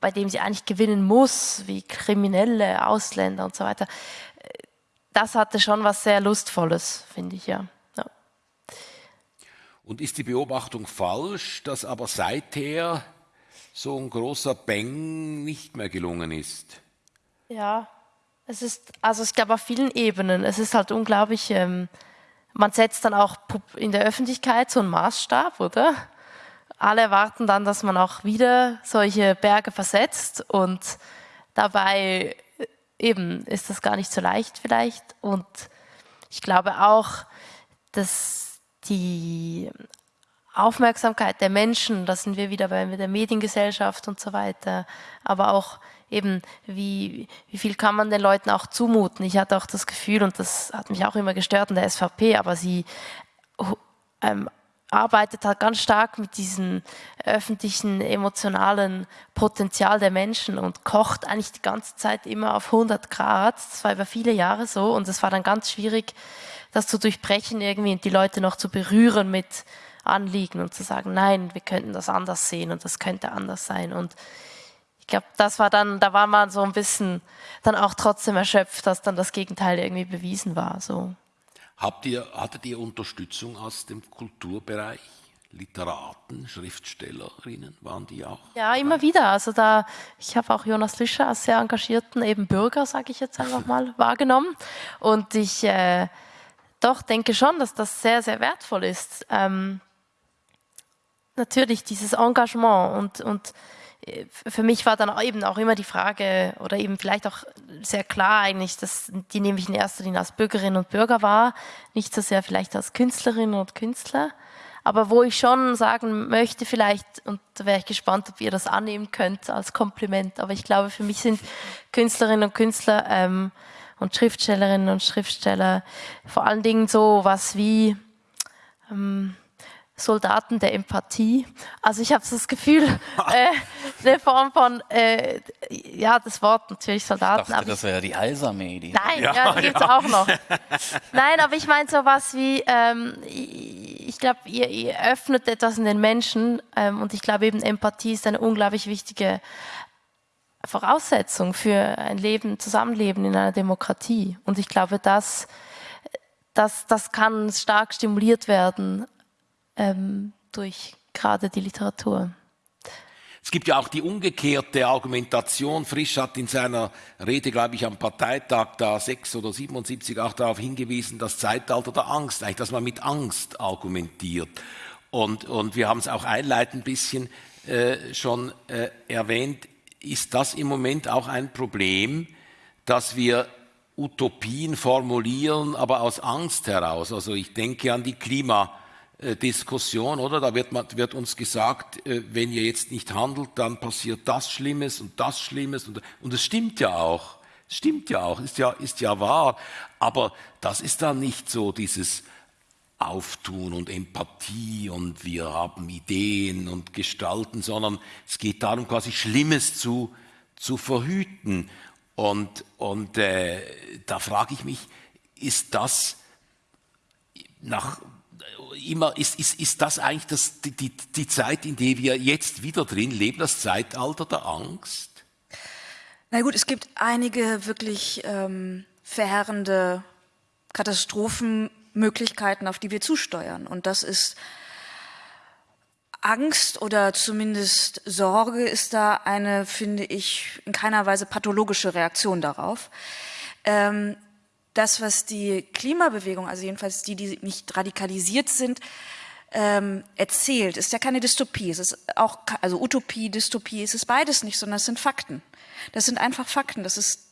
bei dem sie eigentlich gewinnen muss, wie Kriminelle, Ausländer und so weiter, das hatte schon was sehr Lustvolles, finde ich, ja. ja. Und ist die Beobachtung falsch, dass aber seither so ein großer Bang nicht mehr gelungen ist? Ja, es ist, also ich glaube auf vielen Ebenen. Es ist halt unglaublich, ähm, man setzt dann auch in der Öffentlichkeit so einen Maßstab, oder? Alle erwarten dann, dass man auch wieder solche Berge versetzt und dabei eben ist das gar nicht so leicht vielleicht. Und ich glaube auch, dass die Aufmerksamkeit der Menschen, da sind wir wieder bei der Mediengesellschaft und so weiter, aber auch eben, wie, wie viel kann man den Leuten auch zumuten. Ich hatte auch das Gefühl, und das hat mich auch immer gestört in der SVP, aber sie ähm, arbeitet halt ganz stark mit diesem öffentlichen, emotionalen Potenzial der Menschen und kocht eigentlich die ganze Zeit immer auf 100 Grad. Das war über viele Jahre so und es war dann ganz schwierig, das zu durchbrechen irgendwie und die Leute noch zu berühren mit Anliegen und zu sagen, nein, wir könnten das anders sehen und das könnte anders sein. Und ich glaube, das war dann, da war man so ein bisschen dann auch trotzdem erschöpft, dass dann das Gegenteil irgendwie bewiesen war. So. Habt ihr, hattet ihr Unterstützung aus dem Kulturbereich? Literaten, Schriftstellerinnen, waren die auch? Ja, immer wieder. Also da, ich habe auch Jonas Lüscher als sehr engagierten eben Bürger, sage ich jetzt einfach mal, wahrgenommen. Und ich äh, doch denke schon, dass das sehr, sehr wertvoll ist. Ähm, natürlich dieses Engagement und, und für mich war dann eben auch immer die Frage oder eben vielleicht auch sehr klar eigentlich, dass die nehme ich in erster Linie als Bürgerinnen und Bürger wahr, nicht so sehr vielleicht als Künstlerinnen und Künstler. Aber wo ich schon sagen möchte, vielleicht, und da wäre ich gespannt, ob ihr das annehmen könnt als Kompliment, aber ich glaube, für mich sind Künstlerinnen und Künstler ähm, und Schriftstellerinnen und Schriftsteller vor allen Dingen so was wie ähm, Soldaten der Empathie. Also ich habe das Gefühl, äh, eine Form von, äh, ja, das Wort natürlich Soldaten. Ich dachte, das wäre die Heilsarmee. Die Nein, ja, ja die gibt es ja. auch noch. Nein, aber ich meine sowas wie, ähm, ich glaube, ihr, ihr, öffnet etwas in den Menschen ähm, und ich glaube eben Empathie ist eine unglaublich wichtige Voraussetzung für ein Leben, Zusammenleben in einer Demokratie. Und ich glaube, das, das, das kann stark stimuliert werden ähm, durch gerade die Literatur. Es gibt ja auch die umgekehrte Argumentation. Frisch hat in seiner Rede, glaube ich, am Parteitag da 6 oder 77 auch darauf hingewiesen, das Zeitalter der Angst, eigentlich, dass man mit Angst argumentiert. Und, und wir haben es auch einleitend ein bisschen äh, schon äh, erwähnt, ist das im Moment auch ein Problem, dass wir Utopien formulieren, aber aus Angst heraus. Also ich denke an die Klima- Diskussion, oder? Da wird, man, wird uns gesagt, äh, wenn ihr jetzt nicht handelt, dann passiert das Schlimmes und das Schlimmes. Und, und es stimmt ja auch. Stimmt ja auch, ist ja, ist ja wahr. Aber das ist dann nicht so dieses Auftun und Empathie und wir haben Ideen und Gestalten, sondern es geht darum, quasi Schlimmes zu, zu verhüten. Und, und äh, da frage ich mich, ist das nach immer, ist, ist, ist das eigentlich das, die, die, die Zeit, in der wir jetzt wieder drin leben, das Zeitalter der Angst? Na gut, es gibt einige wirklich ähm, verheerende Katastrophenmöglichkeiten, auf die wir zusteuern. Und das ist Angst oder zumindest Sorge ist da eine, finde ich, in keiner Weise pathologische Reaktion darauf. Ähm, das, was die Klimabewegung, also jedenfalls die, die nicht radikalisiert sind, ähm, erzählt, ist ja keine Dystopie. Es ist auch, also Utopie, Dystopie, es ist beides nicht, sondern es sind Fakten. Das sind einfach Fakten. Das ist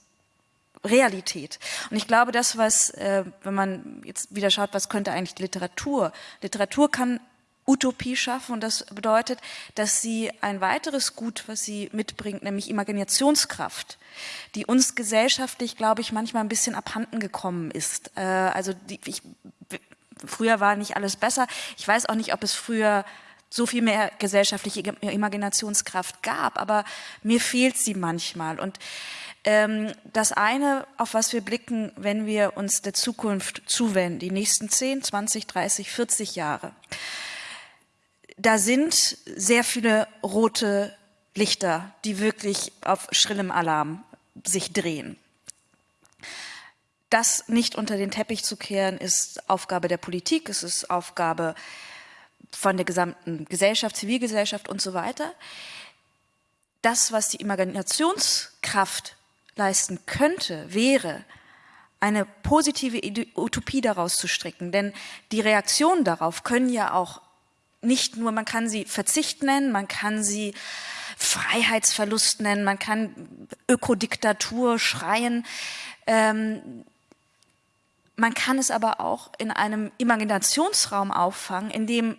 Realität. Und ich glaube, das, was, äh, wenn man jetzt wieder schaut, was könnte eigentlich Literatur? Literatur kann Utopie schaffen und das bedeutet, dass sie ein weiteres Gut, was sie mitbringt, nämlich Imaginationskraft, die uns gesellschaftlich, glaube ich, manchmal ein bisschen abhanden gekommen ist. Äh, also die, ich, früher war nicht alles besser. Ich weiß auch nicht, ob es früher so viel mehr gesellschaftliche Imaginationskraft gab, aber mir fehlt sie manchmal. Und ähm, das eine, auf was wir blicken, wenn wir uns der Zukunft zuwenden, die nächsten 10, 20, 30, 40 Jahre, da sind sehr viele rote Lichter, die wirklich auf schrillem Alarm sich drehen. Das nicht unter den Teppich zu kehren, ist Aufgabe der Politik, es ist Aufgabe von der gesamten Gesellschaft, Zivilgesellschaft und so weiter. Das, was die Imaginationskraft leisten könnte, wäre, eine positive Utopie daraus zu stricken. Denn die Reaktionen darauf können ja auch nicht nur, man kann sie Verzicht nennen, man kann sie Freiheitsverlust nennen, man kann Ökodiktatur schreien. Ähm, man kann es aber auch in einem Imaginationsraum auffangen, in dem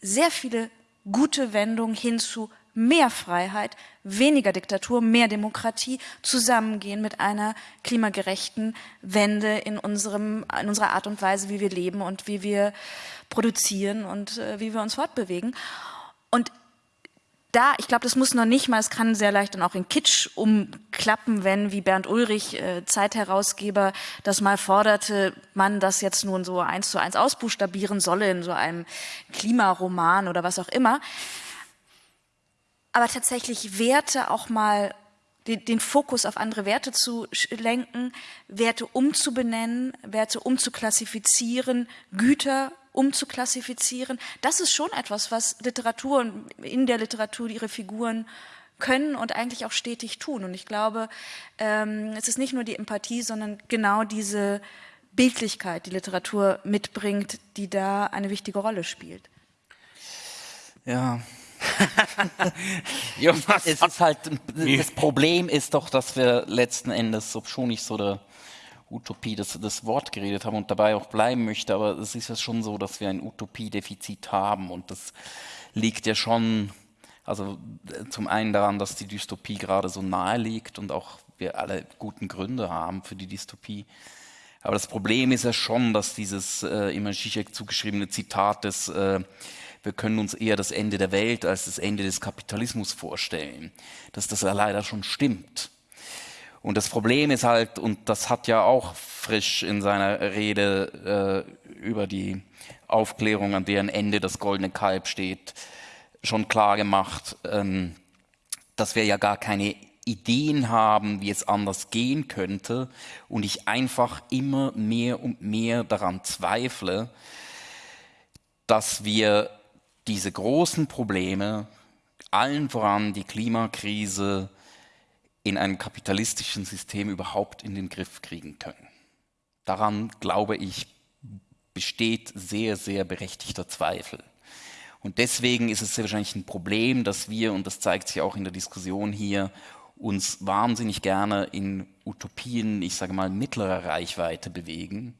sehr viele gute Wendungen hin zu mehr Freiheit, weniger Diktatur, mehr Demokratie zusammengehen mit einer klimagerechten Wende in, unserem, in unserer Art und Weise, wie wir leben und wie wir produzieren und äh, wie wir uns fortbewegen. Und da, ich glaube, das muss noch nicht mal, es kann sehr leicht dann auch in Kitsch umklappen, wenn, wie Bernd Ulrich, äh, Zeitherausgeber, das mal forderte, man das jetzt nun so eins zu eins ausbuchstabieren solle in so einem Klimaroman oder was auch immer aber tatsächlich Werte auch mal den, Fokus auf andere Werte zu lenken, Werte umzubenennen, Werte umzuklassifizieren, Güter umzuklassifizieren. Das ist schon etwas, was Literatur und in der Literatur ihre Figuren können und eigentlich auch stetig tun. Und ich glaube, ähm, es ist nicht nur die Empathie, sondern genau diese Bildlichkeit, die Literatur mitbringt, die da eine wichtige Rolle spielt. Ja, ja, es ist halt, das Problem ist doch, dass wir letzten Endes, ob schon nicht so der Utopie das, das Wort geredet haben und dabei auch bleiben möchte, aber es ist ja schon so, dass wir ein Utopiedefizit haben und das liegt ja schon, also zum einen daran, dass die Dystopie gerade so nahe liegt und auch wir alle guten Gründe haben für die Dystopie. Aber das Problem ist ja schon, dass dieses äh, immer Zizek zugeschriebene Zitat des äh, wir können uns eher das Ende der Welt als das Ende des Kapitalismus vorstellen, dass das ja leider schon stimmt. Und das Problem ist halt, und das hat ja auch Frisch in seiner Rede äh, über die Aufklärung, an deren Ende das goldene Kalb steht, schon klar gemacht, ähm, dass wir ja gar keine Ideen haben, wie es anders gehen könnte und ich einfach immer mehr und mehr daran zweifle, dass wir diese großen Probleme, allen voran die Klimakrise, in einem kapitalistischen System überhaupt in den Griff kriegen können. Daran, glaube ich, besteht sehr, sehr berechtigter Zweifel. Und deswegen ist es sehr wahrscheinlich ein Problem, dass wir, und das zeigt sich auch in der Diskussion hier, uns wahnsinnig gerne in Utopien, ich sage mal, mittlerer Reichweite bewegen,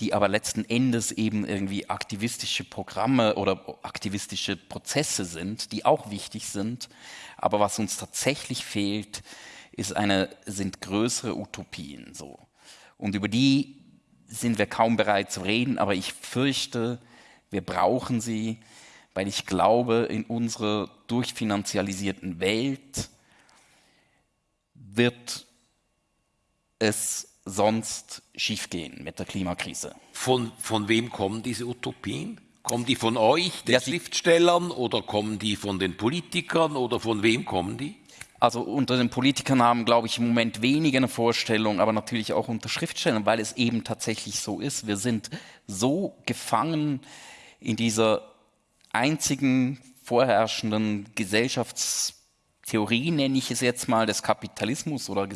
die aber letzten Endes eben irgendwie aktivistische Programme oder aktivistische Prozesse sind, die auch wichtig sind. Aber was uns tatsächlich fehlt, ist eine, sind größere Utopien so. Und über die sind wir kaum bereit zu reden, aber ich fürchte, wir brauchen sie, weil ich glaube, in unserer durchfinanzialisierten Welt wird es sonst schiefgehen mit der Klimakrise. Von, von wem kommen diese Utopien? Kommen die von euch, den ja, Schriftstellern, oder kommen die von den Politikern, oder von wem kommen die? Also unter den Politikern haben, glaube ich, im Moment weniger eine Vorstellung, aber natürlich auch unter Schriftstellern, weil es eben tatsächlich so ist. Wir sind so gefangen in dieser einzigen vorherrschenden Gesellschaftstheorie, nenne ich es jetzt mal, des Kapitalismus oder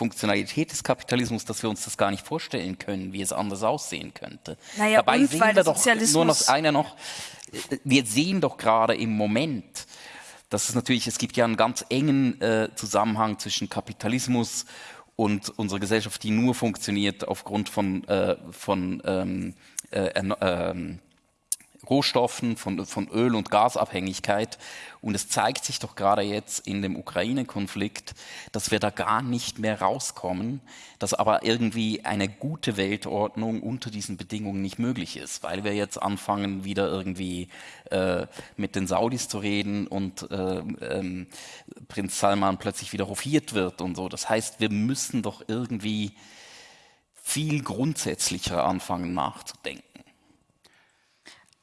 Gesellschaftsfunktionalität des Kapitalismus, dass wir uns das gar nicht vorstellen können, wie es anders aussehen könnte. Naja, Dabei und, sehen wir doch nur noch einer noch, wir sehen doch gerade im Moment, dass es natürlich, es gibt ja einen ganz engen äh, Zusammenhang zwischen Kapitalismus und unserer Gesellschaft, die nur funktioniert aufgrund von, äh, von ähm, äh, ähm, Rohstoffen, von, von Öl- und Gasabhängigkeit. Und es zeigt sich doch gerade jetzt in dem Ukraine-Konflikt, dass wir da gar nicht mehr rauskommen, dass aber irgendwie eine gute Weltordnung unter diesen Bedingungen nicht möglich ist, weil wir jetzt anfangen, wieder irgendwie äh, mit den Saudis zu reden und äh, ähm, Prinz Salman plötzlich wieder hofiert wird und so. Das heißt, wir müssen doch irgendwie viel grundsätzlicher anfangen nachzudenken.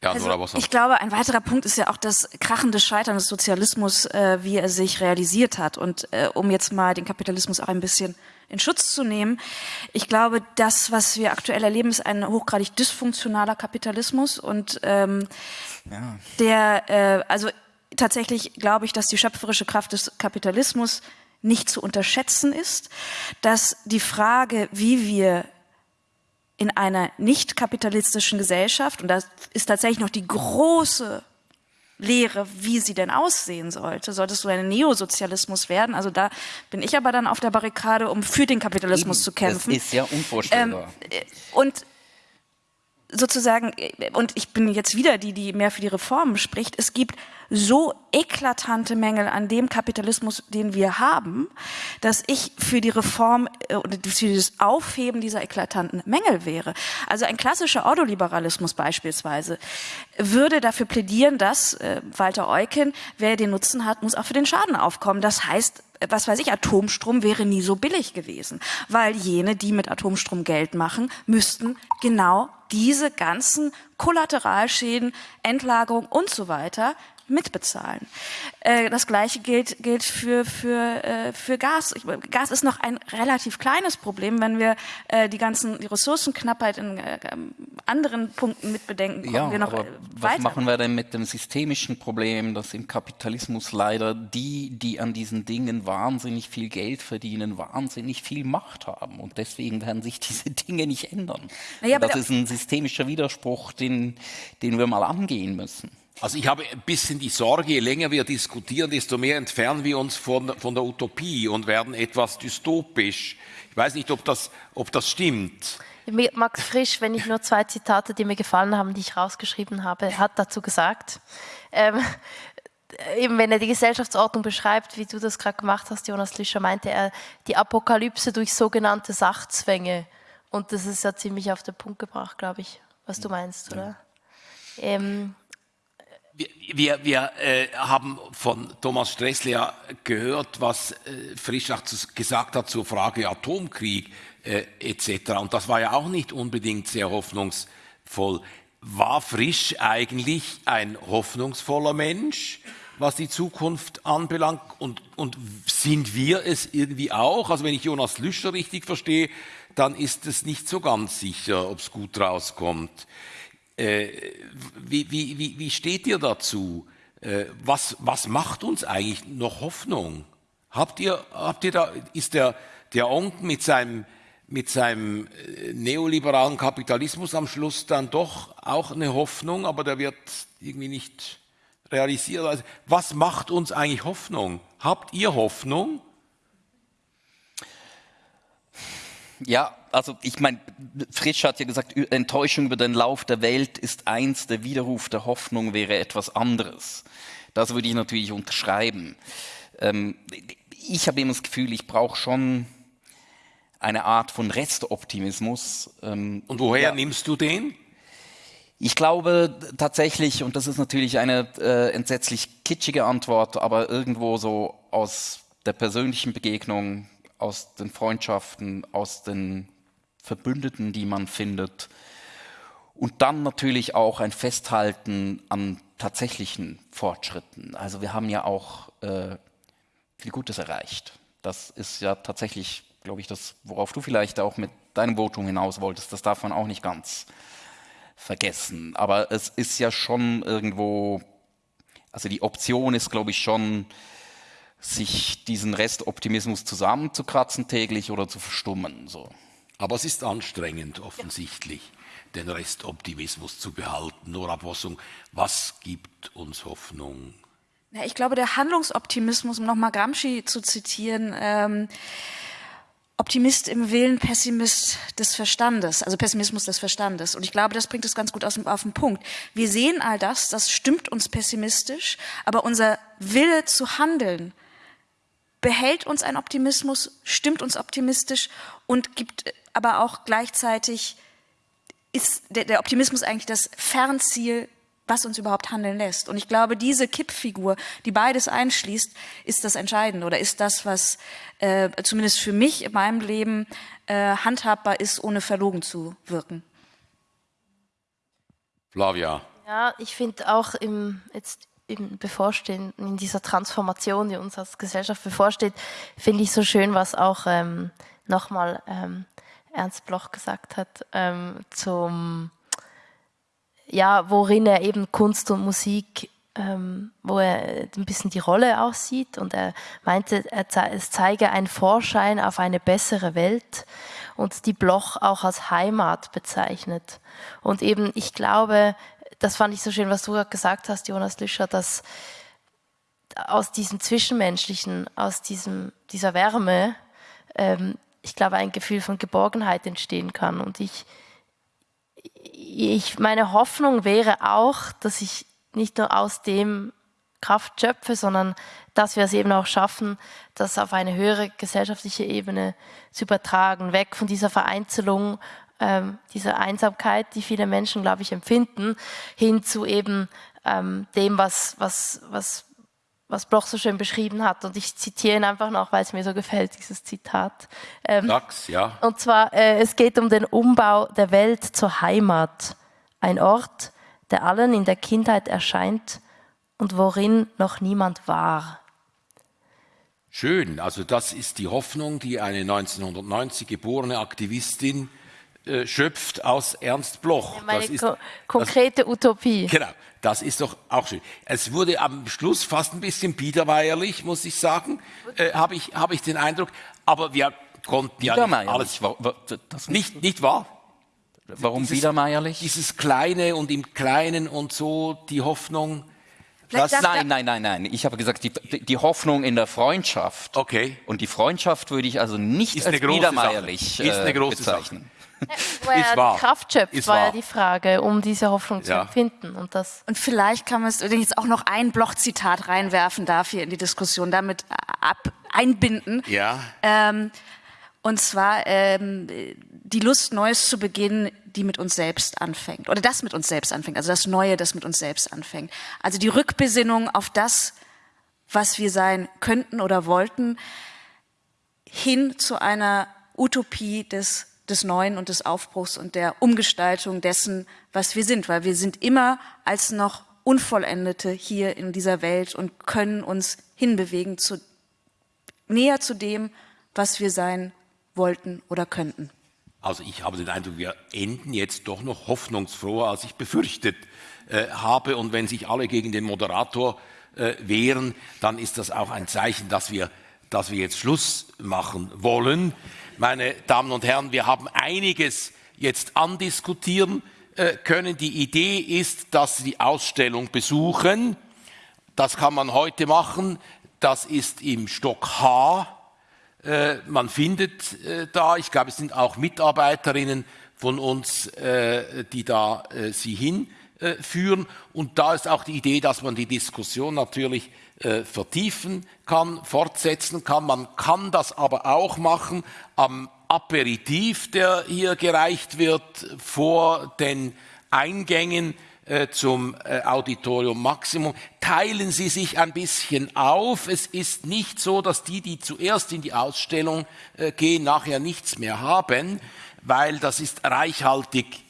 Ja, also, ich glaube, ein weiterer Punkt ist ja auch das krachende Scheitern des Sozialismus, äh, wie er sich realisiert hat. Und äh, um jetzt mal den Kapitalismus auch ein bisschen in Schutz zu nehmen, ich glaube, das, was wir aktuell erleben, ist ein hochgradig dysfunktionaler Kapitalismus und ähm, ja. der, äh, also tatsächlich glaube ich, dass die schöpferische Kraft des Kapitalismus nicht zu unterschätzen ist, dass die Frage, wie wir in einer nicht kapitalistischen Gesellschaft, und das ist tatsächlich noch die große Lehre, wie sie denn aussehen sollte. Solltest du ein Neosozialismus werden? Also da bin ich aber dann auf der Barrikade, um für den Kapitalismus Eben, zu kämpfen. Das ist ja unvorstellbar. Ähm, und sozusagen, und ich bin jetzt wieder die, die mehr für die Reformen spricht, es gibt so eklatante Mängel an dem Kapitalismus, den wir haben, dass ich für die Reform äh, oder für das Aufheben dieser eklatanten Mängel wäre. Also ein klassischer Ordoliberalismus beispielsweise würde dafür plädieren, dass äh, Walter Eucken, wer den Nutzen hat, muss auch für den Schaden aufkommen. Das heißt, was weiß ich, Atomstrom wäre nie so billig gewesen, weil jene, die mit Atomstrom Geld machen, müssten genau diese ganzen Kollateralschäden, Endlagerung und so weiter mitbezahlen. Äh, das gleiche gilt, gilt für, für, äh, für Gas. Gas ist noch ein relativ kleines Problem, wenn wir äh, die ganzen die Ressourcenknappheit in anderen Punkten mitbedenken. Ja, wir noch aber was machen wir denn mit dem systemischen Problem, dass im Kapitalismus leider die, die an diesen Dingen wahnsinnig viel Geld verdienen, wahnsinnig viel Macht haben und deswegen werden sich diese Dinge nicht ändern. Naja, das ist ein systemischer Widerspruch, den, den wir mal angehen müssen. Also ich habe ein bisschen die Sorge, je länger wir diskutieren, desto mehr entfernen wir uns von, von der Utopie und werden etwas dystopisch. Ich weiß nicht, ob das, ob das stimmt. Max Frisch, wenn ich nur zwei Zitate, die mir gefallen haben, die ich rausgeschrieben habe, hat dazu gesagt, ähm, eben wenn er die Gesellschaftsordnung beschreibt, wie du das gerade gemacht hast, Jonas Lüscher, meinte er die Apokalypse durch sogenannte Sachzwänge. Und das ist ja ziemlich auf den Punkt gebracht, glaube ich, was du meinst, oder? Ja. Ähm, wir, wir, wir äh, haben von Thomas Stressler gehört, was äh, Frischach gesagt hat zur Frage Atomkrieg äh, etc. Und das war ja auch nicht unbedingt sehr hoffnungsvoll. War Frisch eigentlich ein hoffnungsvoller Mensch, was die Zukunft anbelangt? Und, und sind wir es irgendwie auch? Also wenn ich Jonas Lüscher richtig verstehe, dann ist es nicht so ganz sicher, ob es gut rauskommt. Äh, wie, wie, wie, wie steht ihr dazu? Äh, was, was macht uns eigentlich noch Hoffnung? Habt ihr, habt ihr da, ist der, der Onk mit seinem, mit seinem äh, neoliberalen Kapitalismus am Schluss dann doch auch eine Hoffnung, aber der wird irgendwie nicht realisiert. Also, was macht uns eigentlich Hoffnung? Habt ihr Hoffnung? Ja, also ich meine, Frisch hat ja gesagt, Enttäuschung über den Lauf der Welt ist eins, der Widerruf der Hoffnung wäre etwas anderes. Das würde ich natürlich unterschreiben. Ähm, ich habe immer das Gefühl, ich brauche schon eine Art von Restoptimismus. Ähm, und woher ja. nimmst du den? Ich glaube tatsächlich, und das ist natürlich eine äh, entsetzlich kitschige Antwort, aber irgendwo so aus der persönlichen Begegnung, aus den Freundschaften, aus den Verbündeten, die man findet, und dann natürlich auch ein Festhalten an tatsächlichen Fortschritten. Also wir haben ja auch äh, viel Gutes erreicht. Das ist ja tatsächlich, glaube ich, das, worauf du vielleicht auch mit deinem Votum hinaus wolltest. Das darf man auch nicht ganz vergessen. Aber es ist ja schon irgendwo, also die Option ist, glaube ich, schon, sich diesen Restoptimismus zusammenzukratzen täglich oder zu verstummen. So. Aber es ist anstrengend offensichtlich. Den Restoptimismus zu behalten. Nora Bossung, was gibt uns Hoffnung? Ja, ich glaube, der Handlungsoptimismus, um nochmal Gramsci zu zitieren, ähm, Optimist im Willen, Pessimist des Verstandes, also Pessimismus des Verstandes. Und ich glaube, das bringt es ganz gut aus, auf den Punkt. Wir sehen all das, das stimmt uns pessimistisch, aber unser Wille zu handeln behält uns ein Optimismus, stimmt uns optimistisch und gibt aber auch gleichzeitig ist der, der Optimismus eigentlich das Fernziel, was uns überhaupt handeln lässt. Und ich glaube, diese Kippfigur, die beides einschließt, ist das Entscheidende oder ist das, was äh, zumindest für mich in meinem Leben äh, handhabbar ist, ohne verlogen zu wirken. Flavia. Ja, ich finde auch im, jetzt im Bevorstehenden, in dieser Transformation, die uns als Gesellschaft bevorsteht, finde ich so schön, was auch ähm, nochmal ähm, Ernst Bloch gesagt hat, ähm, zum, ja, worin er eben Kunst und Musik, ähm, wo er ein bisschen die Rolle aussieht und er meinte, er ze es zeige einen Vorschein auf eine bessere Welt und die Bloch auch als Heimat bezeichnet. Und eben, ich glaube, das fand ich so schön, was du gerade gesagt hast, Jonas Lüscher, dass aus diesem Zwischenmenschlichen, aus diesem, dieser Wärme ähm, ich glaube, ein Gefühl von Geborgenheit entstehen kann. Und ich, ich, meine Hoffnung wäre auch, dass ich nicht nur aus dem Kraft schöpfe, sondern dass wir es eben auch schaffen, das auf eine höhere gesellschaftliche Ebene zu übertragen, weg von dieser Vereinzelung, ähm, dieser Einsamkeit, die viele Menschen, glaube ich, empfinden, hin zu eben ähm, dem, was, was, was was Bloch so schön beschrieben hat. Und ich zitiere ihn einfach noch, weil es mir so gefällt, dieses Zitat. Ähm, Sag's, ja. Und zwar, äh, es geht um den Umbau der Welt zur Heimat. Ein Ort, der allen in der Kindheit erscheint und worin noch niemand war. Schön, also das ist die Hoffnung, die eine 1990 geborene Aktivistin äh, schöpft aus Ernst Bloch. Ja, meine das ist, ko konkrete das, Utopie. Genau. Das ist doch auch schön. Es wurde am Schluss fast ein bisschen biedermeierlich, muss ich sagen, äh, habe ich, hab ich den Eindruck. Aber wir konnten ja nicht alles... War, war, das nicht, nicht wahr? Warum dieses, biedermeierlich? Dieses Kleine und im Kleinen und so, die Hoffnung... Das, nein, nein, nein, nein. Ich habe gesagt, die, die, Hoffnung in der Freundschaft. Okay. Und die Freundschaft würde ich also nicht ist als biedermeierlich äh, Ist eine große bezeichnen. Sache. Wo er wahr. Kraft schöpft, ist war wahr. ja die Frage, um diese Hoffnung zu ja. empfinden. Und, das und vielleicht kann man es, wenn ich jetzt auch noch ein Bloch-Zitat reinwerfen darf hier in die Diskussion, damit ab, einbinden. Ja. Ähm, und zwar ähm, die Lust, Neues zu beginnen, die mit uns selbst anfängt. Oder das mit uns selbst anfängt. Also das Neue, das mit uns selbst anfängt. Also die Rückbesinnung auf das, was wir sein könnten oder wollten, hin zu einer Utopie des des Neuen und des Aufbruchs und der Umgestaltung dessen, was wir sind, weil wir sind immer als noch Unvollendete hier in dieser Welt und können uns hinbewegen zu, näher zu dem, was wir sein wollten oder könnten. Also ich habe den Eindruck, wir enden jetzt doch noch hoffnungsfroher, als ich befürchtet äh, habe. Und wenn sich alle gegen den Moderator äh, wehren, dann ist das auch ein Zeichen, dass wir, dass wir jetzt Schluss machen wollen meine Damen und Herren, wir haben einiges jetzt andiskutieren äh, können. Die Idee ist, dass Sie die Ausstellung besuchen. Das kann man heute machen. Das ist im Stock H. Äh, man findet äh, da, ich glaube, es sind auch Mitarbeiterinnen von uns, die da Sie hin äh, führen. Und da ist auch die Idee, dass man die Diskussion natürlich äh, vertiefen kann, fortsetzen kann. Man kann das aber auch machen am Aperitif, der hier gereicht wird, vor den Eingängen äh, zum äh, Auditorium Maximum. Teilen Sie sich ein bisschen auf. Es ist nicht so, dass die, die zuerst in die Ausstellung äh, gehen, nachher nichts mehr haben, weil das ist reichhaltig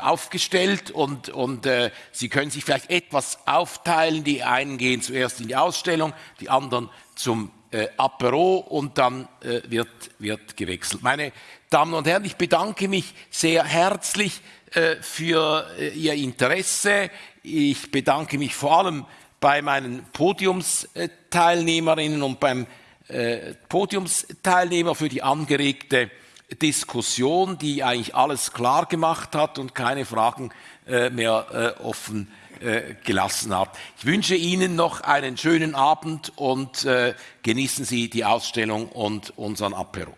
aufgestellt und, und äh, Sie können sich vielleicht etwas aufteilen. Die einen gehen zuerst in die Ausstellung, die anderen zum äh, Apero und dann äh, wird, wird gewechselt. Meine Damen und Herren, ich bedanke mich sehr herzlich äh, für äh, Ihr Interesse. Ich bedanke mich vor allem bei meinen Podiumsteilnehmerinnen und beim äh, Podiumsteilnehmer für die angeregte Diskussion, die eigentlich alles klar gemacht hat und keine Fragen mehr offen gelassen hat. Ich wünsche Ihnen noch einen schönen Abend und genießen Sie die Ausstellung und unseren Apero.